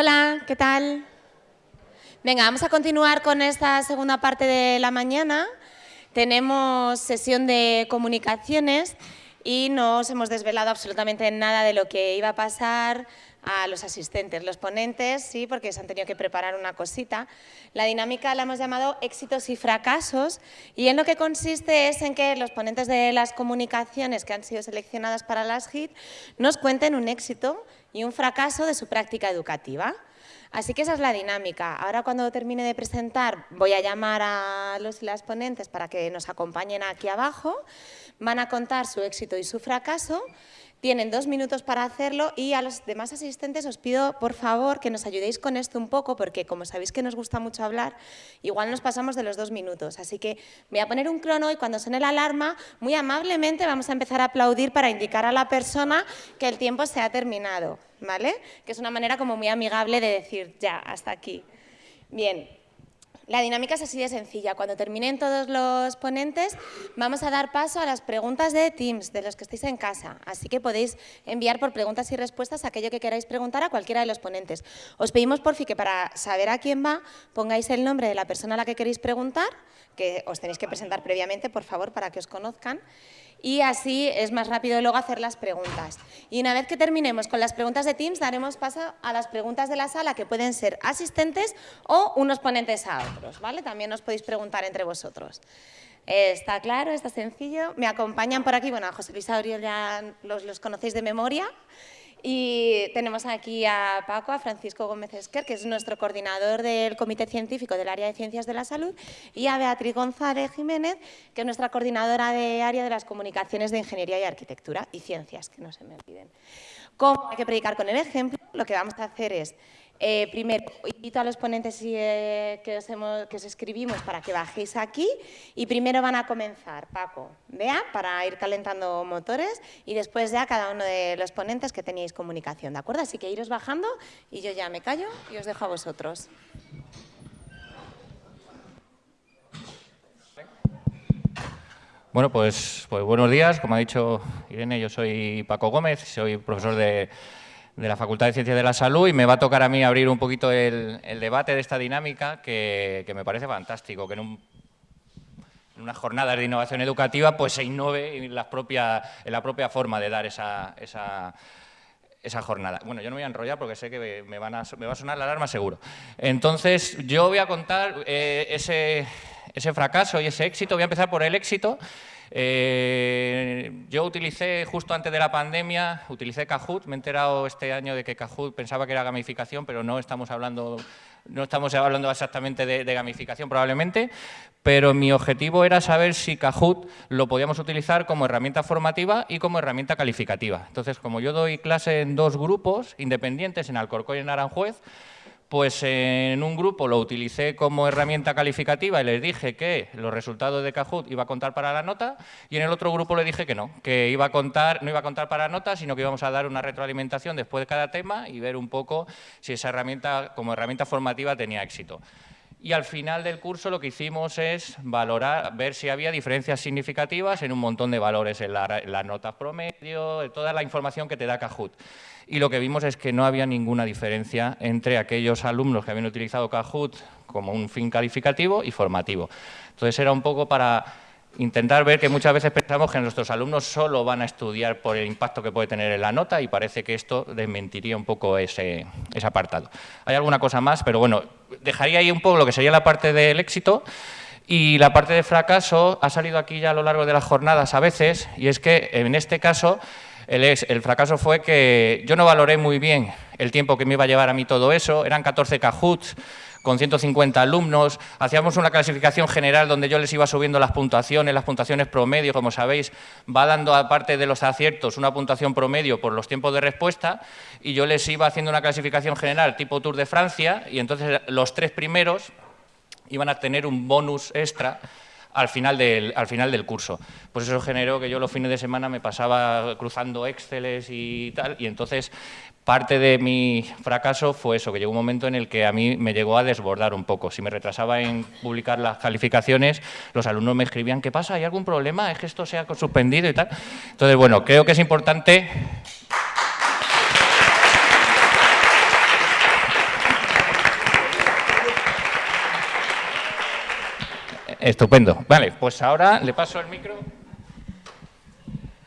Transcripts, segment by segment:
Hola, ¿qué tal? Venga, vamos a continuar con esta segunda parte de la mañana. Tenemos sesión de comunicaciones y no os hemos desvelado absolutamente nada de lo que iba a pasar a los asistentes, los ponentes, sí, porque se han tenido que preparar una cosita. La dinámica la hemos llamado éxitos y fracasos y en lo que consiste es en que los ponentes de las comunicaciones que han sido seleccionadas para las HIT nos cuenten un éxito y un fracaso de su práctica educativa. Así que esa es la dinámica. Ahora cuando termine de presentar voy a llamar a los y las ponentes para que nos acompañen aquí abajo. Van a contar su éxito y su fracaso tienen dos minutos para hacerlo y a los demás asistentes os pido, por favor, que nos ayudéis con esto un poco, porque como sabéis que nos gusta mucho hablar, igual nos pasamos de los dos minutos. Así que voy a poner un crono y cuando suene la alarma, muy amablemente vamos a empezar a aplaudir para indicar a la persona que el tiempo se ha terminado, ¿vale? Que es una manera como muy amigable de decir, ya, hasta aquí. Bien, la dinámica es así de sencilla. Cuando terminen todos los ponentes, vamos a dar paso a las preguntas de Teams, de los que estéis en casa. Así que podéis enviar por preguntas y respuestas aquello que queráis preguntar a cualquiera de los ponentes. Os pedimos, por fin, que para saber a quién va, pongáis el nombre de la persona a la que queréis preguntar, que os tenéis que presentar previamente, por favor, para que os conozcan y así es más rápido luego hacer las preguntas. Y una vez que terminemos con las preguntas de Teams, daremos paso a las preguntas de la sala, que pueden ser asistentes o unos ponentes a otros. ¿vale? También os podéis preguntar entre vosotros. está claro, está sencillo. Me acompañan por aquí, bueno, a José Luis Auriel ya los conocéis de memoria. Y tenemos aquí a Paco, a Francisco Gómez Esquer, que es nuestro coordinador del Comité Científico del Área de Ciencias de la Salud, y a Beatriz González Jiménez, que es nuestra coordinadora de área de las comunicaciones de Ingeniería y Arquitectura y Ciencias, que no se me olviden. Como hay que predicar con el ejemplo, lo que vamos a hacer es eh, primero, invito a los ponentes eh, que, os escribimos para que bajéis aquí y primero van a comenzar Paco, Bea, para ir calentando motores y después ya cada uno de los ponentes que teníais comunicación, ¿de acuerdo? Así que iros bajando y yo ya me callo y os dejo a vosotros. Bueno, pues, pues buenos días. Como ha dicho Irene, yo soy Paco Gómez, soy profesor de de la Facultad de Ciencias de la Salud y me va a tocar a mí abrir un poquito el, debate de esta dinámica que, me parece fantástico, que en, un, en unas jornadas de innovación educativa pues se innove en la propia, en la propia forma de dar esa, esa, esa jornada. Bueno, yo no me voy a enrollar porque sé que me, van a, va a sonar la alarma seguro. Entonces, yo voy a contar eh, ese, ese fracaso y ese éxito. Voy a empezar por el éxito eh, yo utilicé, justo antes de la pandemia, utilicé Kahoot. Me he enterado este año de que Kahoot pensaba que era gamificación, pero no estamos hablando, no estamos hablando exactamente de, de gamificación probablemente, pero mi objetivo era saber si Kahoot lo podíamos utilizar como herramienta formativa y como herramienta calificativa. Entonces, como yo doy clase en dos grupos independientes, en Alcorcón y en Aranjuez, pues en un grupo lo utilicé como herramienta calificativa y les dije que los resultados de Kahoot iba a contar para la nota y en el otro grupo le dije que no, que iba a contar, no iba a contar para la nota, sino que íbamos a dar una retroalimentación después de cada tema y ver un poco si esa herramienta como herramienta formativa tenía éxito. Y al final del curso lo que hicimos es valorar, ver si había diferencias significativas en un montón de valores, en, las notas promedio, en toda la información que te da Kahoot y lo que vimos es que no había ninguna diferencia entre aquellos alumnos que habían utilizado Kahoot como un fin calificativo y formativo. Entonces era un poco para intentar ver que muchas veces pensamos que nuestros alumnos solo van a estudiar por el impacto que puede tener en la nota y parece que esto desmentiría un poco ese, apartado. Hay alguna cosa más, pero bueno, dejaría ahí un poco lo que sería la parte del éxito y la parte de fracaso ha salido aquí ya a lo largo de las jornadas a veces y es que en este caso el, fracaso fue que yo no valoré muy bien el tiempo que me iba a llevar a mí todo eso, eran 14 cajuts con 150 alumnos, hacíamos una clasificación general donde yo les iba subiendo las puntuaciones, las puntuaciones promedio, como sabéis, va dando aparte de los aciertos una puntuación promedio por los tiempos de respuesta y yo les iba haciendo una clasificación general tipo Tour de Francia y entonces los tres primeros iban a tener un bonus extra al final, del, al final del curso. Pues eso generó que yo los fines de semana me pasaba cruzando Exceles y tal, y entonces parte de mi fracaso fue eso, que llegó un momento en el que a mí me llegó a desbordar un poco. Si me retrasaba en publicar las calificaciones, los alumnos me escribían, ¿qué pasa? ¿Hay algún problema? ¿Es que esto se ha suspendido y tal? Entonces, bueno, creo que es importante Estupendo. Vale, pues ahora le paso el micro.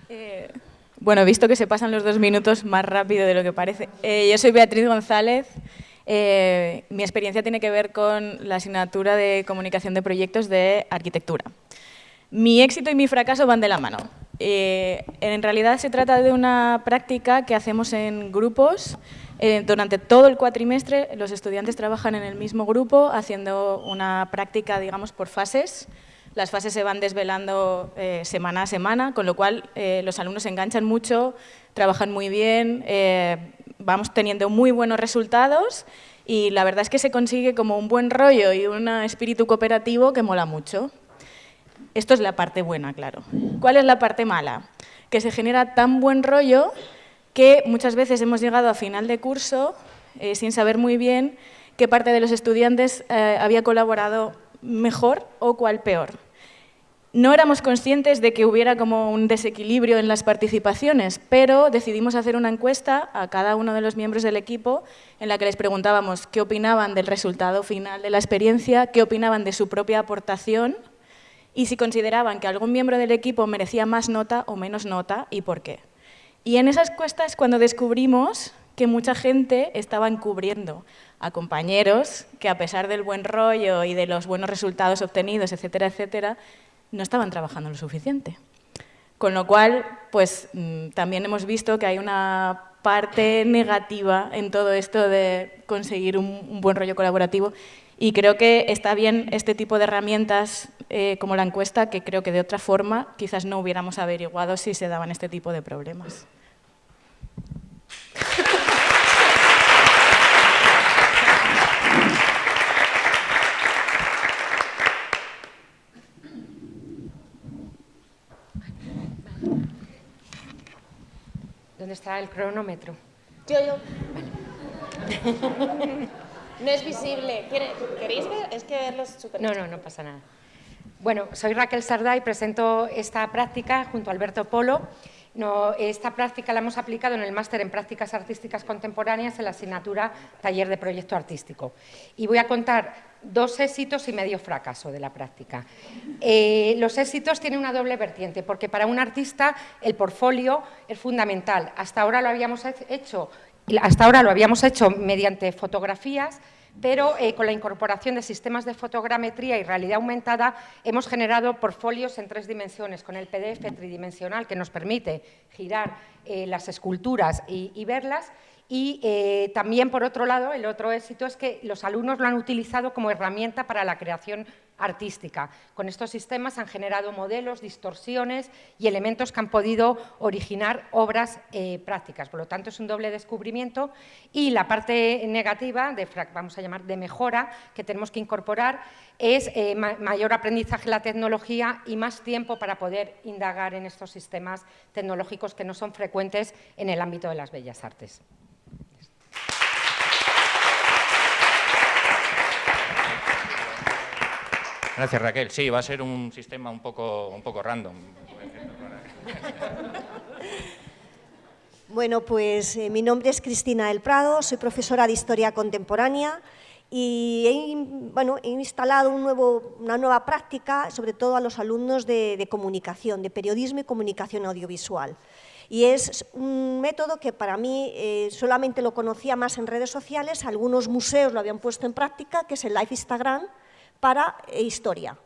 Eh, bueno, visto que se pasan los dos minutos más rápido de lo que parece. Eh, yo soy Beatriz González. Eh, mi experiencia tiene que ver con la asignatura de comunicación de proyectos de arquitectura. Mi éxito y mi fracaso van de la mano. en realidad se trata de una práctica que hacemos en grupos. Durante todo el cuatrimestre los estudiantes trabajan en el mismo grupo haciendo una práctica, digamos, por fases. Las fases se van desvelando eh, semana a semana, con lo cual eh, los alumnos se enganchan mucho, trabajan muy bien, eh, vamos teniendo muy buenos resultados y la verdad es que se consigue como un buen rollo y un espíritu cooperativo que mola mucho. Esto es la parte buena, claro. ¿Cuál es la parte mala? Que se genera tan buen rollo que muchas veces hemos llegado a final de curso sin saber muy bien qué parte de los estudiantes había colaborado mejor o cuál peor. No éramos conscientes de que hubiera como un desequilibrio en las participaciones, pero decidimos hacer una encuesta a cada uno de los miembros del equipo en la que les preguntábamos qué opinaban del resultado final de la experiencia, qué opinaban de su propia aportación y si consideraban que algún miembro del equipo merecía más nota o menos nota y por qué. Y en esas encuestas cuando descubrimos que mucha gente estaba encubriendo a compañeros que a pesar del buen rollo y de los buenos resultados obtenidos, etcétera, etcétera, no estaban trabajando lo suficiente. Con lo cual, pues mm, también hemos visto que hay una parte negativa en todo esto de conseguir un, buen rollo colaborativo y creo que está bien este tipo de herramientas eh, como la encuesta, que creo que de otra forma quizás no hubiéramos averiguado si se daban este tipo de problemas. ¿Dónde está el cronómetro? Yo, yo. no es visible. ¿Queréis ver? Es que verlo es súper... No, no, no pasa nada. Bueno, soy Raquel Sardá y presento esta práctica junto a Alberto Polo. No, esta práctica la hemos aplicado en el máster en prácticas artísticas contemporáneas en la asignatura Taller de Proyecto Artístico. Y voy a contar dos éxitos y medio fracaso de la práctica. Eh, los éxitos tienen una doble vertiente, porque para un artista el portfolio es fundamental. Hasta ahora lo habíamos hecho, hasta ahora lo habíamos hecho mediante fotografías, pero eh, con la incorporación de sistemas de fotogrametría y realidad aumentada hemos generado portfolios en tres dimensiones, con el PDF tridimensional que nos permite girar eh, las esculturas y verlas, y eh, también, por otro lado, el otro éxito es que los alumnos lo han utilizado como herramienta para la creación artística. Con estos sistemas han generado modelos, distorsiones y elementos que han podido originar obras eh, prácticas. Por lo tanto, es un doble descubrimiento. Y la parte negativa, de, vamos a llamar de mejora, que tenemos que incorporar, es eh, mayor aprendizaje en la tecnología y más tiempo para poder indagar en estos sistemas tecnológicos que no son frecuentes en el ámbito de las bellas artes. Gracias, Raquel. Sí, va a ser un sistema un poco, un poco random. Bueno, pues eh, mi nombre es Cristina del Prado, soy profesora de Historia Contemporánea y he, bueno, he instalado un nuevo, una nueva práctica, sobre todo a los alumnos de, comunicación, de periodismo y comunicación audiovisual. Y es un método que para mí eh, solamente lo conocía más en redes sociales, algunos museos lo habían puesto en práctica, que es el Live Instagram, para eh, historia.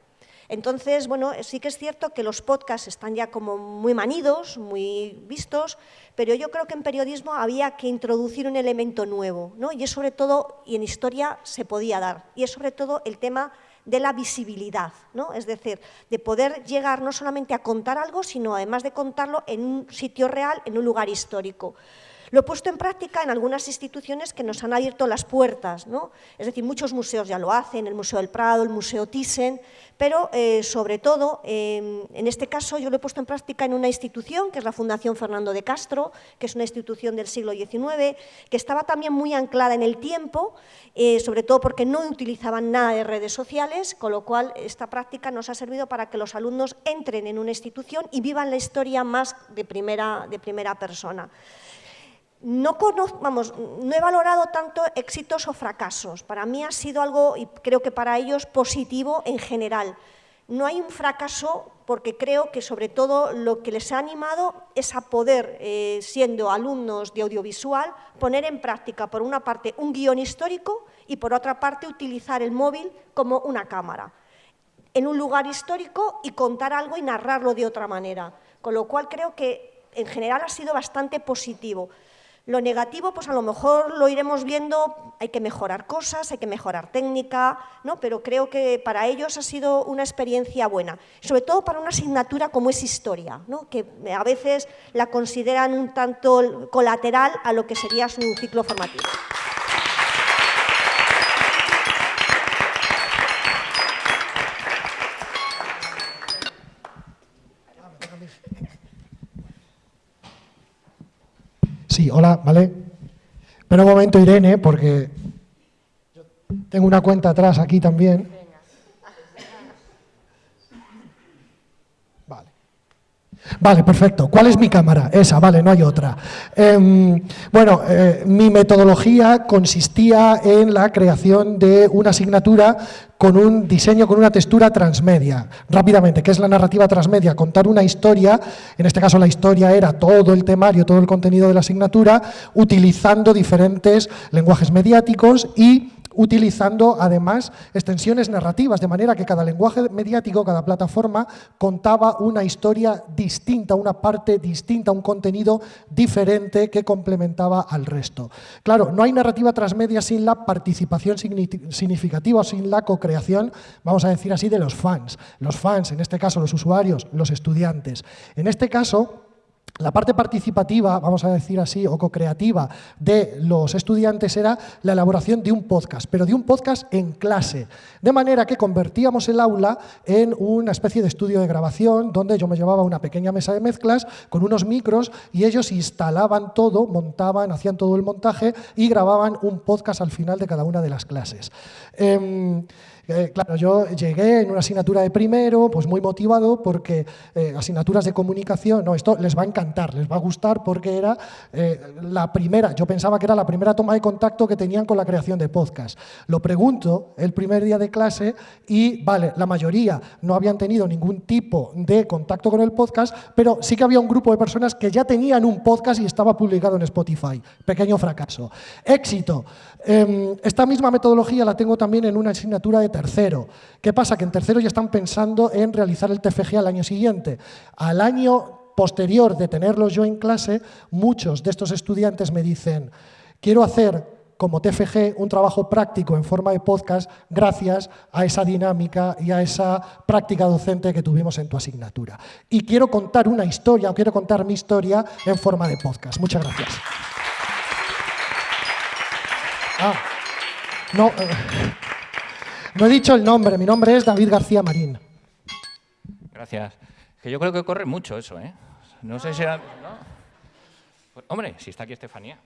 Entonces, bueno, sí que es cierto que los podcasts están ya como muy manidos, muy vistos, pero yo creo que en periodismo había que introducir un elemento nuevo, ¿no? Y es sobre todo, y en historia se podía dar, y es sobre todo el tema de la visibilidad, ¿no? es decir, de poder llegar no solamente a contar algo, sino además de contarlo en un sitio real, en un lugar histórico. Lo he puesto en práctica en algunas instituciones que nos han abierto las puertas, ¿no? es decir, muchos museos ya lo hacen, el Museo del Prado, el Museo Thyssen, pero eh, sobre todo, em, en este caso yo lo he puesto en práctica en una institución, que es la Fundación Fernando de Castro, que es una institución del siglo XIX, que estaba también muy anclada en el tiempo, eh, sobre todo porque no utilizaban nada de redes sociales, con lo cual esta práctica nos ha servido para que los alumnos entren en una institución y vivan la historia más de primera, de primera persona no, vamos, no he valorado tanto éxitos o fracasos. Para mí ha sido algo, y creo que para ellos, positivo en general. no hay un fracaso porque creo que sobre todo lo que les ha animado es a poder, eh, siendo alumnos de audiovisual, poner en práctica por una parte un guion histórico y por otra parte utilizar el móvil como una cámara en un lugar histórico y contar algo y narrarlo de otra manera. Con lo cual creo que en general ha sido bastante positivo. Lo negativo, pues a lo mejor lo iremos viendo, hay que mejorar cosas, hay que mejorar técnica, ¿no? pero creo que para ellos ha sido una experiencia buena, sobre todo para una asignatura como es historia, ¿no? que a veces la consideran un tanto colateral a lo que sería su ciclo formativo. Sí, hola, ¿vale? Pero un momento, Irene, porque tengo una cuenta atrás aquí también. Vale, perfecto. ¿Cuál es mi cámara? Esa, vale, no hay otra. Em, bueno, eh, mi metodología consistía en la creación de una asignatura con un diseño, con una textura transmedia. Rápidamente, ¿qué es la narrativa transmedia? Contar una historia, en este caso la historia era todo el temario, todo el contenido de la asignatura, utilizando diferentes lenguajes mediáticos y utilizando además extensiones narrativas, de manera que cada lenguaje mediático, cada plataforma, contaba una historia distinta, una parte distinta, un contenido diferente que complementaba al resto. Claro, no hay narrativa transmedia sin la participación significativa, sin la co-creación, vamos a decir así, de los fans. Los fans, en este caso los usuarios, los estudiantes. En este caso, la parte participativa, vamos a decir así, o co-creativa de los estudiantes era la elaboración de un podcast, pero de un podcast en clase. De manera que convertíamos el aula en una especie de estudio de grabación donde yo me llevaba una pequeña mesa de mezclas con unos micros y ellos instalaban todo, montaban, hacían todo el montaje y grababan un podcast al final de cada una de las clases. Em, eh, claro, yo llegué en una asignatura de primero, pues muy motivado porque eh, asignaturas de comunicación, no, esto les va a encantar, les va a gustar porque era eh, la primera, yo pensaba que era la primera toma de contacto que tenían con la creación de podcast. Lo pregunto el primer día de clase y, vale, la mayoría no habían tenido ningún tipo de contacto con el podcast, pero sí que había un grupo de personas que ya tenían un podcast y estaba publicado en Spotify. Pequeño fracaso. Éxito. Em, esta misma metodología la tengo también en una asignatura de tercero. ¿Qué pasa? Que en tercero ya están pensando en realizar el TFG al año siguiente. Al año posterior de tenerlos yo en clase, muchos de estos estudiantes me dicen, quiero hacer como TFG un trabajo práctico en forma de podcast gracias a esa dinámica y a esa práctica docente que tuvimos en tu asignatura. Y quiero contar una historia, o quiero contar mi historia en forma de podcast. Muchas gracias. Ah, no, eh, no he dicho el nombre, mi nombre es David García Marín. Gracias. Que yo creo que corre mucho eso, ¿eh? No sé si era... Pues, hombre, si está aquí Estefanía.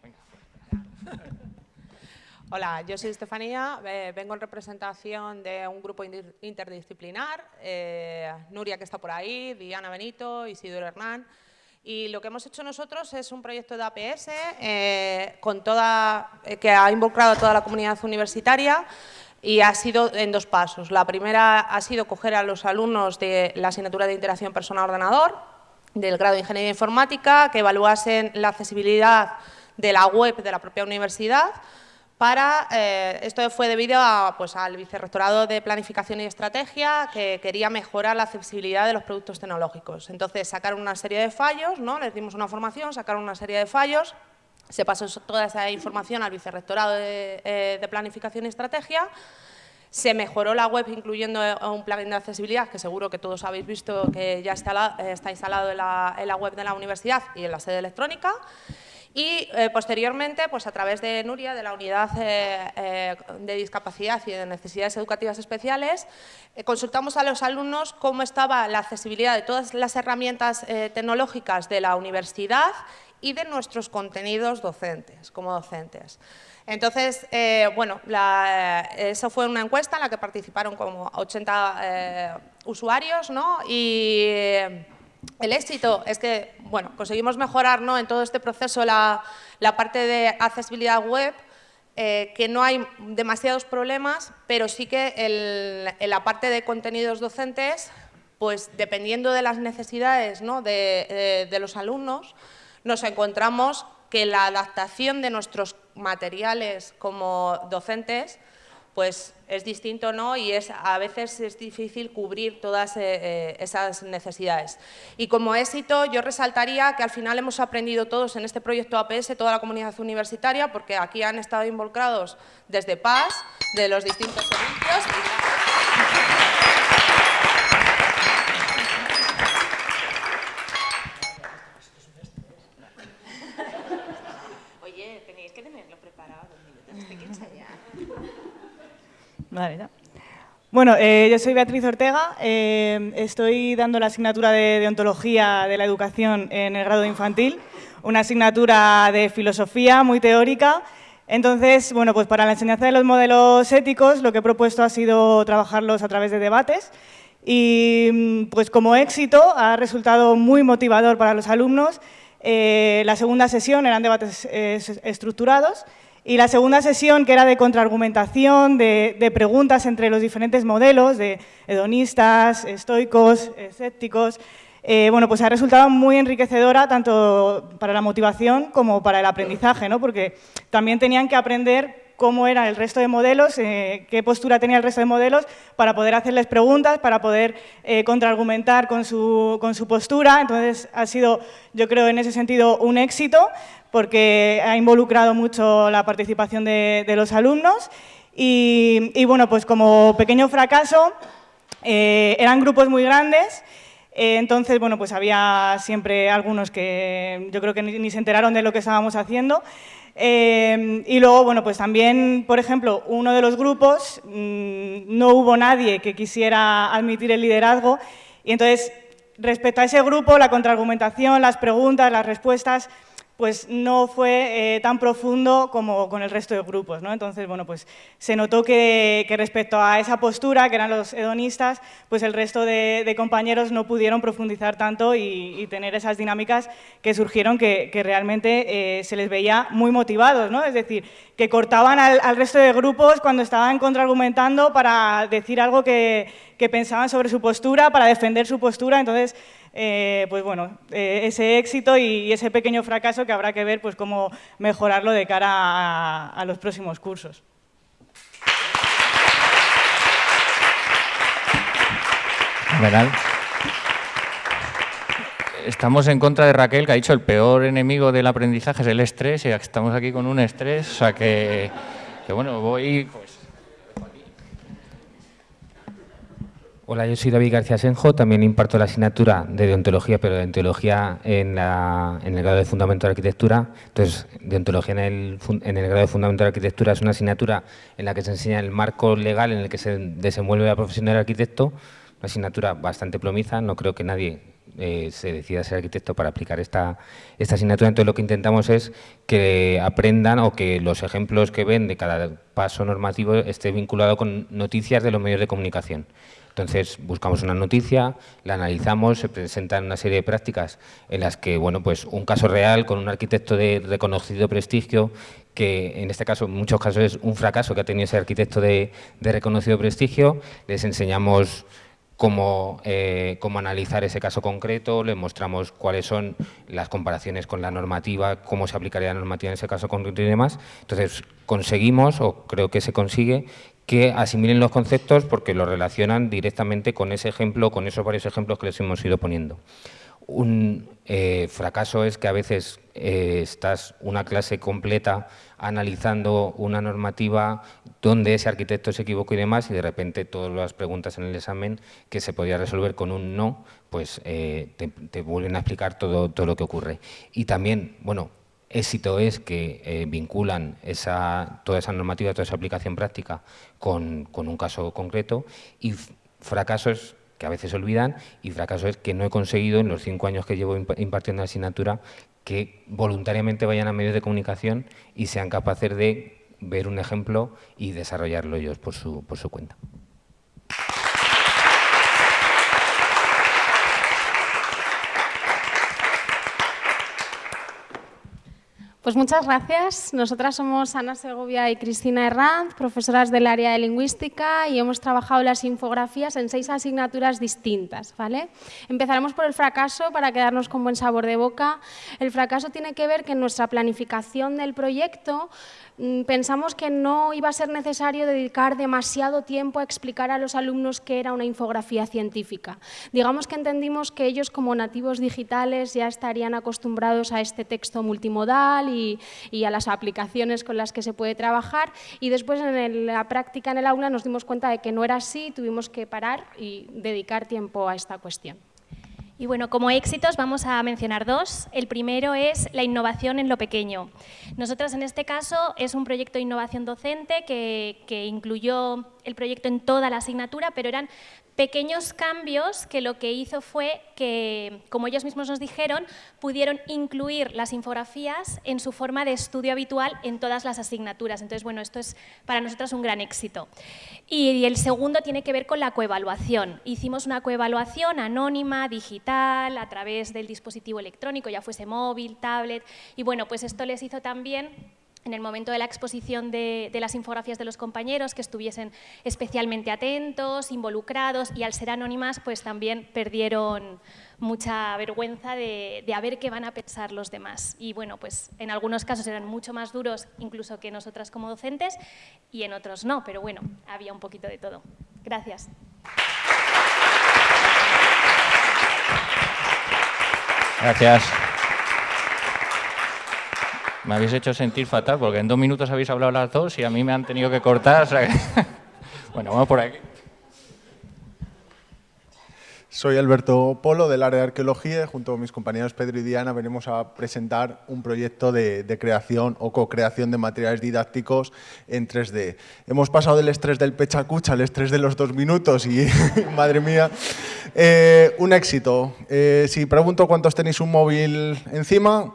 Hola, yo soy Estefanía, eh, vengo en representación de un grupo interdisciplinar, eh, Nuria que está por ahí, Diana Benito, Isidoro Hernán, y lo que hemos hecho nosotros es un proyecto de APS eh, con toda, eh, que ha involucrado a toda la comunidad universitaria y ha sido en dos pasos. La primera ha sido coger a los alumnos de la asignatura de interacción persona-ordenador, del grado de Ingeniería Informática, que evaluasen la accesibilidad de la web de la propia universidad, para, eh, esto fue debido a, pues, al Vicerrectorado de Planificación y Estrategia, que quería mejorar la accesibilidad de los productos tecnológicos. Entonces, sacaron una serie de fallos, ¿no? les dimos una formación, sacaron una serie de fallos, se pasó toda esa información al Vicerrectorado de, eh, Planificación y Estrategia, se mejoró la web incluyendo eh, un plugin de accesibilidad, que seguro que todos habéis visto que ya está, está instalado en la, en la web de la universidad y en la sede electrónica, y eh, posteriormente, pues a través de Nuria, de la Unidad eh, eh, de Discapacidad y de Necesidades Educativas Especiales, consultamos a los alumnos cómo estaba la accesibilidad de todas las herramientas tecnológicas de la universidad y de nuestros contenidos docentes, como docentes. Entonces, bueno, eso fue una encuesta en la que participaron como 80 usuarios, ¿no? Y el éxito es que, bueno, conseguimos mejorar ¿no? en todo este proceso la, parte de accesibilidad web eh, que no hay demasiados problemas, pero sí que en la parte de contenidos docentes, pues dependiendo de las necesidades de, de los alumnos, nos encontramos que la adaptación de nuestros materiales como docentes pues es distinto ¿no? y es, a veces es difícil cubrir todas eh, eh, esas necesidades. Y como éxito yo resaltaría que al final hemos aprendido todos en este proyecto APS, toda la comunidad universitaria, porque aquí han estado involucrados desde PAS, de los distintos servicios. Oye, tenéis que tenerlo preparado dos minutos, Bueno, eh, yo soy Beatriz Ortega, eh, estoy dando la asignatura de, Ontología de la Educación en el grado infantil, una asignatura de filosofía muy teórica. Entonces, bueno, pues para la enseñanza de los modelos éticos lo que he propuesto ha sido trabajarlos a través de debates y pues como éxito ha resultado muy motivador para los alumnos. Eh, la segunda sesión eran debates estructurados y la segunda sesión, que era de contraargumentación, de, preguntas entre los diferentes modelos, de hedonistas, estoicos, escépticos, eh, bueno, pues ha resultado muy enriquecedora tanto para la motivación como para el aprendizaje, ¿no? porque también tenían que aprender cómo era el resto de modelos, eh, qué postura tenía el resto de modelos, para poder hacerles preguntas, para poder eh, contraargumentar con su, con su postura. Entonces, ha sido, yo creo, en ese sentido, un éxito, porque ha involucrado mucho la participación de, los alumnos. Y, bueno, pues como pequeño fracaso, eh, eran grupos muy grandes, entonces, bueno, pues había siempre algunos que yo creo que ni se enteraron de lo que estábamos haciendo. Em, y luego, bueno, pues también, por ejemplo, uno de los grupos, mm, no hubo nadie que quisiera admitir el liderazgo y entonces, respecto a ese grupo, la contraargumentación, las preguntas, las respuestas, pues no fue eh, tan profundo como con el resto de grupos. ¿no? Entonces, bueno, pues se notó que, respecto a esa postura, que eran los hedonistas, pues el resto de, compañeros no pudieron profundizar tanto y, tener esas dinámicas que surgieron que, realmente eh, se les veía muy motivados. ¿no? Es decir, que cortaban al, resto de grupos cuando estaban contraargumentando para decir algo que pensaban sobre su postura, para defender su postura. Entonces, eh, pues bueno, eh, ese éxito y, ese pequeño fracaso que habrá que ver pues cómo mejorarlo de cara a, los próximos cursos. Estamos en contra de Raquel, que ha dicho el peor enemigo del aprendizaje es el estrés, y estamos aquí con un estrés, o sea que, que bueno, voy... Pues, Hola, yo soy David García Senjo, también imparto la asignatura de deontología, pero de deontología en, el grado de Fundamento de Arquitectura. Entonces, deontología en el, en el grado de Fundamento de Arquitectura es una asignatura en la que se enseña el marco legal en el que se desenvuelve la profesión del arquitecto, una asignatura bastante plomiza, no creo que nadie eh, se decida ser arquitecto para aplicar esta, esta asignatura. Entonces, lo que intentamos es que aprendan o que los ejemplos que ven de cada paso normativo esté vinculado con noticias de los medios de comunicación. Entonces buscamos una noticia, la analizamos, se presentan una serie de prácticas en las que, bueno, pues un caso real con un arquitecto de reconocido prestigio, que en este caso en muchos casos es un fracaso que ha tenido ese arquitecto de, reconocido prestigio, les enseñamos Cómo, eh, cómo, analizar ese caso concreto, les mostramos cuáles son las comparaciones con la normativa, cómo se aplicaría la normativa en ese caso concreto y demás. Entonces, conseguimos, o creo que se consigue, que asimilen los conceptos porque los relacionan directamente con ese ejemplo, con esos varios ejemplos que les hemos ido poniendo. Un eh, fracaso es que a veces eh, estás una clase completa analizando una normativa donde ese arquitecto se equivocó y demás y de repente todas las preguntas en el examen que se podía resolver con un no, pues eh, te, vuelven a explicar todo lo que ocurre. Y también, bueno, Éxito es que eh, vinculan esa, toda esa normativa, toda esa aplicación práctica con, un caso concreto y fracaso es que a veces olvidan y fracaso es que no he conseguido en los cinco años que llevo impartiendo la asignatura que voluntariamente vayan a medios de comunicación y sean capaces de ver un ejemplo y desarrollarlo ellos por su, por su cuenta. Pues muchas gracias. Nosotras somos Ana Segovia y Cristina Herranz, profesoras del área de lingüística y hemos trabajado las infografías en seis asignaturas distintas. ¿vale? Empezaremos por el fracaso para quedarnos con buen sabor de boca. El fracaso tiene que ver que nuestra planificación del proyecto pensamos que no iba a ser necesario dedicar demasiado tiempo a explicar a los alumnos qué era una infografía científica. Digamos que entendimos que ellos como nativos digitales ya estarían acostumbrados a este texto multimodal y, a las aplicaciones con las que se puede trabajar y después en la práctica en el aula nos dimos cuenta de que no era así, tuvimos que parar y dedicar tiempo a esta cuestión. Y bueno, como éxitos vamos a mencionar dos. El primero es la innovación en lo pequeño. Nosotros en este caso es un proyecto de innovación docente que, que incluyó el proyecto en toda la asignatura, pero eran pequeños cambios que lo que hizo fue que, como ellos mismos nos dijeron, pudieron incluir las infografías en su forma de estudio habitual en todas las asignaturas. Entonces, bueno, esto es para nosotros un gran éxito. Y el segundo tiene que ver con la coevaluación. Hicimos una coevaluación anónima, digital, a través del dispositivo electrónico, ya fuese móvil, tablet, y bueno, pues esto les hizo también en el momento de la exposición de, las infografías de los compañeros, que estuviesen especialmente atentos, involucrados y al ser anónimas, pues también perdieron mucha vergüenza de, a ver qué van a pensar los demás. Y bueno, pues en algunos casos eran mucho más duros incluso que nosotras como docentes y en otros no, pero bueno, había un poquito de todo. Gracias. Gracias. Me habéis hecho sentir fatal porque en dos minutos habéis hablado las dos y a mí me han tenido que cortar. bueno, vamos por aquí. Soy Alberto Polo del área de arqueología y junto con mis compañeros Pedro y Diana venimos a presentar un proyecto de, creación o co-creación de materiales didácticos en 3D. Hemos pasado del estrés del pechacucha al estrés de los dos minutos y, madre mía, eh, un éxito. Eh, si pregunto cuántos tenéis un móvil encima,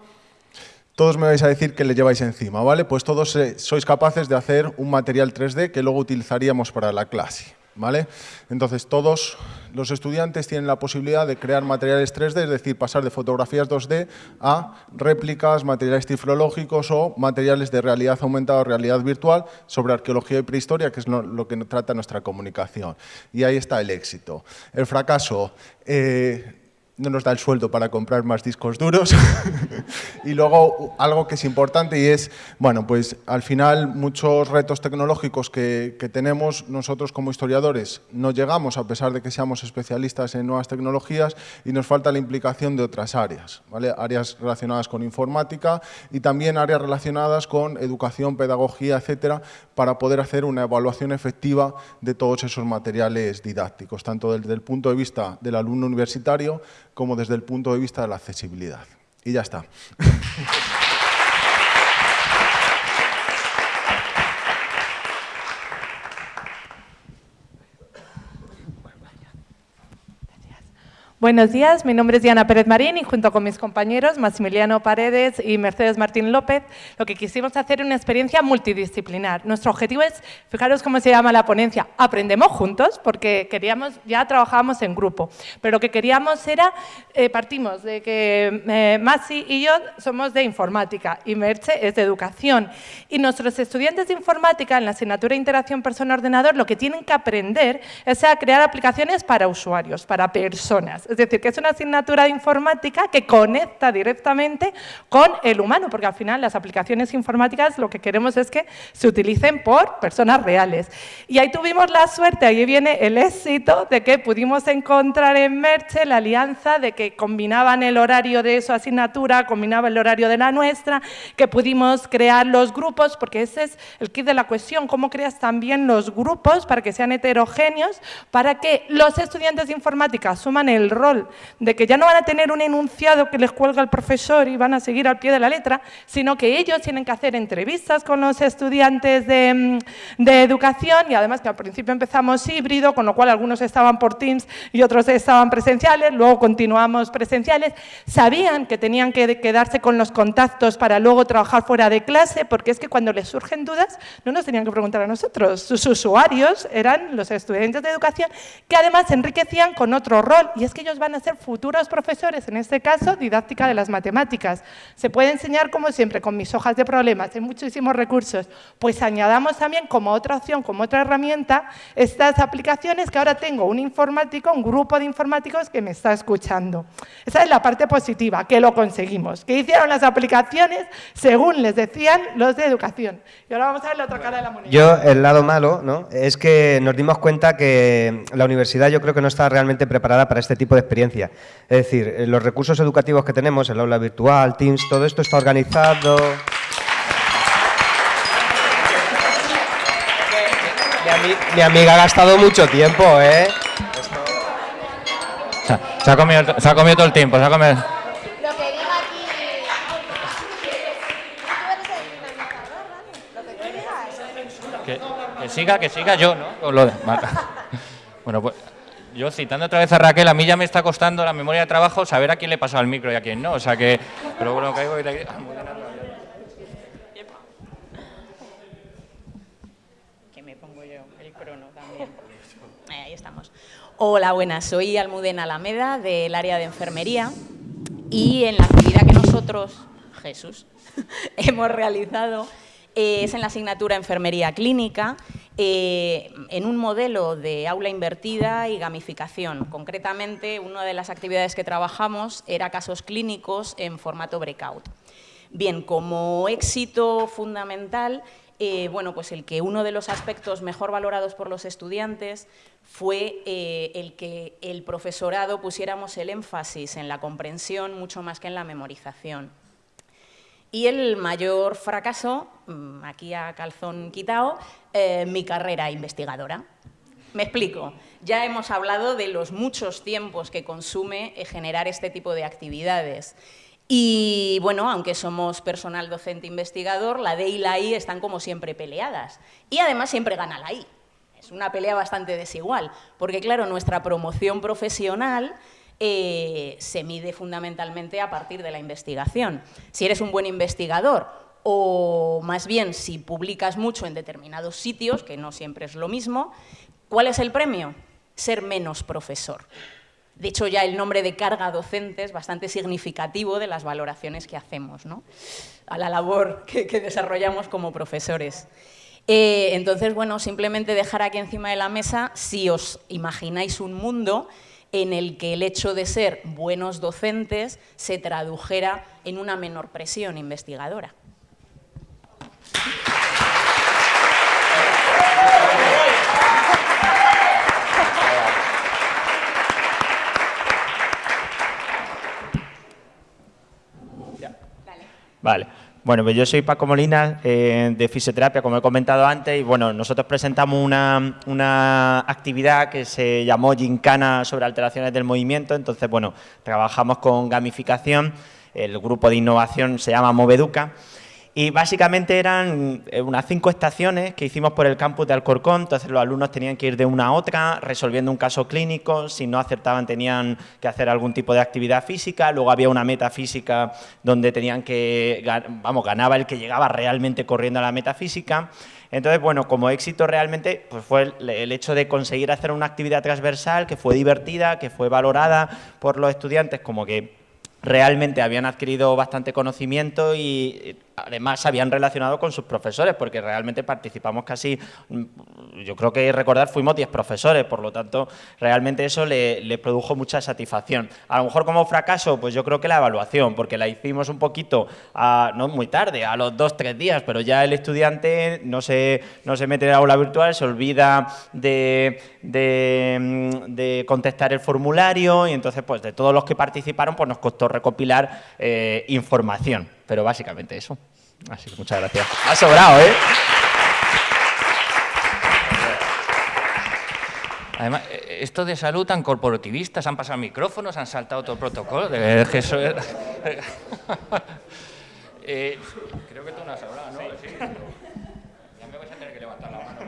todos me vais a decir que le lleváis encima, ¿vale? Pues todos eh, sois capaces de hacer un material 3D que luego utilizaríamos para la clase, ¿vale? Entonces todos los estudiantes tienen la posibilidad de crear materiales 3D, es decir, pasar de fotografías 2D a réplicas, materiales tiflológicos o materiales de realidad aumentada o realidad virtual sobre arqueología y prehistoria, que es lo, que trata nuestra comunicación. Y ahí está el éxito. El fracaso... Eh, no nos da el sueldo para comprar más discos duros. y luego algo que es importante y es, bueno, pues al final muchos retos tecnológicos que, que, tenemos nosotros como historiadores no llegamos a pesar de que seamos especialistas en nuevas tecnologías y nos falta la implicación de otras áreas, ¿vale? áreas relacionadas con informática y también áreas relacionadas con educación, pedagogía, etcétera, para poder hacer una evaluación efectiva de todos esos materiales didácticos, tanto desde el punto de vista del alumno universitario como desde el punto de vista de la accesibilidad. Y ya está. Buenos días, mi nombre es Diana Pérez Marín y junto con mis compañeros Maximiliano Paredes y Mercedes Martín López, lo que quisimos hacer es una experiencia multidisciplinar. Nuestro objetivo es, fijaros cómo se llama la ponencia, aprendemos juntos, porque queríamos, ya trabajábamos en grupo, pero lo que queríamos era, eh, partimos de que eh, Maxi y yo somos de informática y Merche es de educación. Y nuestros estudiantes de informática en la asignatura de interacción persona-ordenador lo que tienen que aprender es a crear aplicaciones para usuarios, para personas. Es decir, que es una asignatura de informática que conecta directamente con el humano, porque al final las aplicaciones informáticas lo que queremos es que se utilicen por personas reales. Y ahí tuvimos la suerte, ahí viene el éxito de que pudimos encontrar en Merche la alianza de que combinaban el horario de su asignatura, combinaba el horario de la nuestra, que pudimos crear los grupos, porque ese es el kit de la cuestión, cómo creas también los grupos para que sean heterogéneos, para que los estudiantes de informática asuman el rol de que ya no van a tener un enunciado que les cuelga el profesor y van a seguir al pie de la letra, sino que ellos tienen que hacer entrevistas con los estudiantes de, mm, de educación y además que al principio empezamos híbrido, con lo cual algunos estaban por Teams y otros estaban presenciales, luego continuamos presenciales, sabían que tenían que quedarse con los contactos para luego trabajar fuera de clase, porque es que cuando les surgen dudas no nos tenían que preguntar a nosotros, sus usuarios eran los estudiantes de educación que además se enriquecían con otro rol y es que ellos van a ser futuros profesores, en este caso, didáctica de las matemáticas. Se puede enseñar, como siempre, con mis hojas de problemas, hay muchísimos recursos. Pues añadamos también como otra opción, como otra herramienta, estas aplicaciones que ahora tengo un informático, un grupo de informáticos que me está escuchando. Esa es la parte positiva, que lo conseguimos. Que hicieron las aplicaciones según les decían los de educación. Y ahora vamos a ver la otra cara de la moneda. Yo, el lado malo, ¿no? es que nos dimos cuenta que la universidad yo creo que no está realmente preparada para este tipo de experiencia. Es decir, los recursos educativos que tenemos, el aula virtual, Teams, todo esto está organizado... Mi, amiga ha gastado mucho tiempo, ¿eh? Se ha, comido, se ha comido todo el tiempo, se ha comido... Que, siga, que siga yo, ¿no? Lo de, bueno, pues yo citando otra vez a Raquel, a mí ya me está costando la memoria de trabajo saber a quién le pasó al micro y a quién no, o sea que... Pero bueno, caigo y... Hola, buenas. Soy Almudena Alameda del área de enfermería y en la actividad que nosotros, Jesús, hemos realizado eh, es en la asignatura Enfermería Clínica eh, en un modelo de aula invertida y gamificación. Concretamente, una de las actividades que trabajamos era casos clínicos en formato breakout. Bien, como éxito fundamental, eh, bueno, pues el que uno de los aspectos mejor valorados por los estudiantes fue eh, el que el profesorado pusiéramos el énfasis en la comprensión mucho más que en la memorización. Y el mayor fracaso, mm, aquí a calzón quitado, eh, mi carrera investigadora. Me explico. Ya hemos hablado de los muchos tiempos que consume generar este tipo de actividades. Y bueno, aunque somos personal docente investigador, la D y la I están como siempre peleadas. Y además siempre gana la I. Es una pelea bastante desigual, porque claro, nuestra promoción profesional eh, se mide fundamentalmente a partir de la investigación. Si eres un buen investigador o más bien si publicas mucho en determinados sitios, que no siempre es lo mismo, ¿cuál es el premio? Ser menos profesor. De hecho, ya el nombre de carga docente es bastante significativo de las valoraciones que hacemos, ¿no? a la labor que, desarrollamos como profesores. Eh, entonces, bueno, simplemente dejar aquí encima de la mesa si os imagináis un mundo en el que el hecho de ser buenos docentes se tradujera en una menor presión investigadora. Vale. Bueno, pues yo soy Paco Molina, eh, de fisioterapia, como he comentado antes, y bueno, nosotros presentamos una, una, actividad que se llamó Gincana sobre alteraciones del movimiento, entonces, bueno, trabajamos con gamificación, el grupo de innovación se llama Moveduca, y básicamente eran eh, unas cinco estaciones que hicimos por el campus de Alcorcón, entonces los alumnos tenían que ir de una a otra resolviendo un caso clínico, si no acertaban tenían que hacer algún tipo de actividad física, luego había una meta física donde tenían que, vamos, ganaba el que llegaba realmente corriendo a la meta física. Entonces, bueno, como éxito realmente pues fue el, hecho de conseguir hacer una actividad transversal que fue divertida, que fue valorada por los estudiantes como que realmente habían adquirido bastante conocimiento y además se habían relacionado con sus profesores, porque realmente participamos casi, mm, yo creo que recordar, fuimos 10 profesores, por lo tanto, realmente eso le, produjo mucha satisfacción. A lo mejor como fracaso, pues yo creo que la evaluación, porque la hicimos un poquito, no muy tarde, a los dos, tres días, pero ya el estudiante no se, no se mete en la aula virtual, se olvida de, mm, contestar el formulario y entonces, pues de todos los que participaron, pues nos costó recopilar eh, información. Pero básicamente eso. Así que muchas gracias. Ha sobrado, ¿eh? Además, esto de salud tan corporativistas, han pasado micrófonos, han saltado todo el protocolo. De eh, creo que tú no has hablado, ¿no? Sí. Ya me vais a tener que levantar la mano.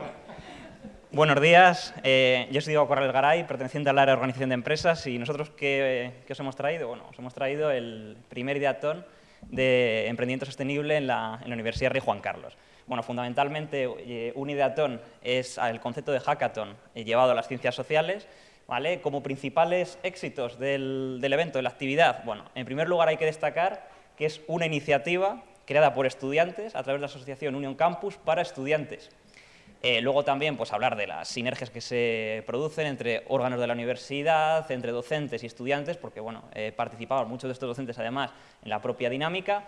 Buenos días, eh, yo soy Diego Corral Garay, perteneciente al área de organización de empresas y nosotros, ¿qué, ¿qué, os hemos traído? Bueno, os hemos traído el primer ideatón de emprendimiento sostenible en la, Universidad Rey Juan Carlos. Bueno, fundamentalmente, eh, un ideatón es el concepto de hackathon llevado a las ciencias sociales ¿vale? Como principales éxitos del, del evento, de la actividad, bueno, en primer lugar hay que destacar que es una iniciativa creada por estudiantes a través de la asociación Union Campus para estudiantes. Eh, luego también pues, hablar de las sinergias que se producen entre órganos de la universidad, entre docentes y estudiantes, porque bueno, eh, participaban muchos de estos docentes además en la propia dinámica.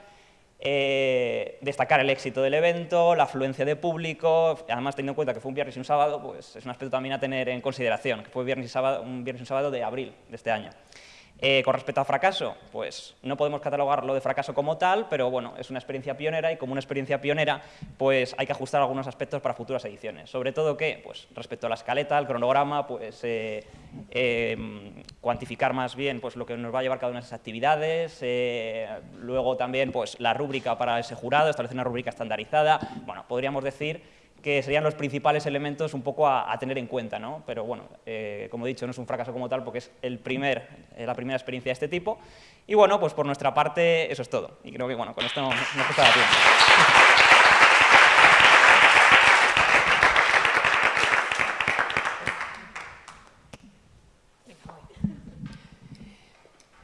Eh, destacar el éxito del evento, la afluencia de público, además teniendo en cuenta que fue un viernes y un sábado, pues es un aspecto también a tener en consideración, que fue viernes y sábado, un viernes y un sábado de abril de este año. Eh, con respecto a fracaso, pues no podemos catalogarlo de fracaso como tal, pero bueno, es una experiencia pionera y como una experiencia pionera, pues hay que ajustar algunos aspectos para futuras ediciones. Sobre todo que, pues respecto a la escaleta, al cronograma, pues eh, em, cuantificar más bien pues, lo que nos va a llevar cada una de esas actividades, eh, luego también pues la rúbrica para ese jurado, establecer una rúbrica estandarizada, bueno, podríamos decir que serían los principales elementos un poco a, tener en cuenta, ¿no? Pero bueno, eh, como he dicho, no es un fracaso como tal porque es el primer, eh, la primera experiencia de este tipo. Y bueno, pues por nuestra parte eso es todo. Y creo que bueno, con esto nos, nos la tiempo.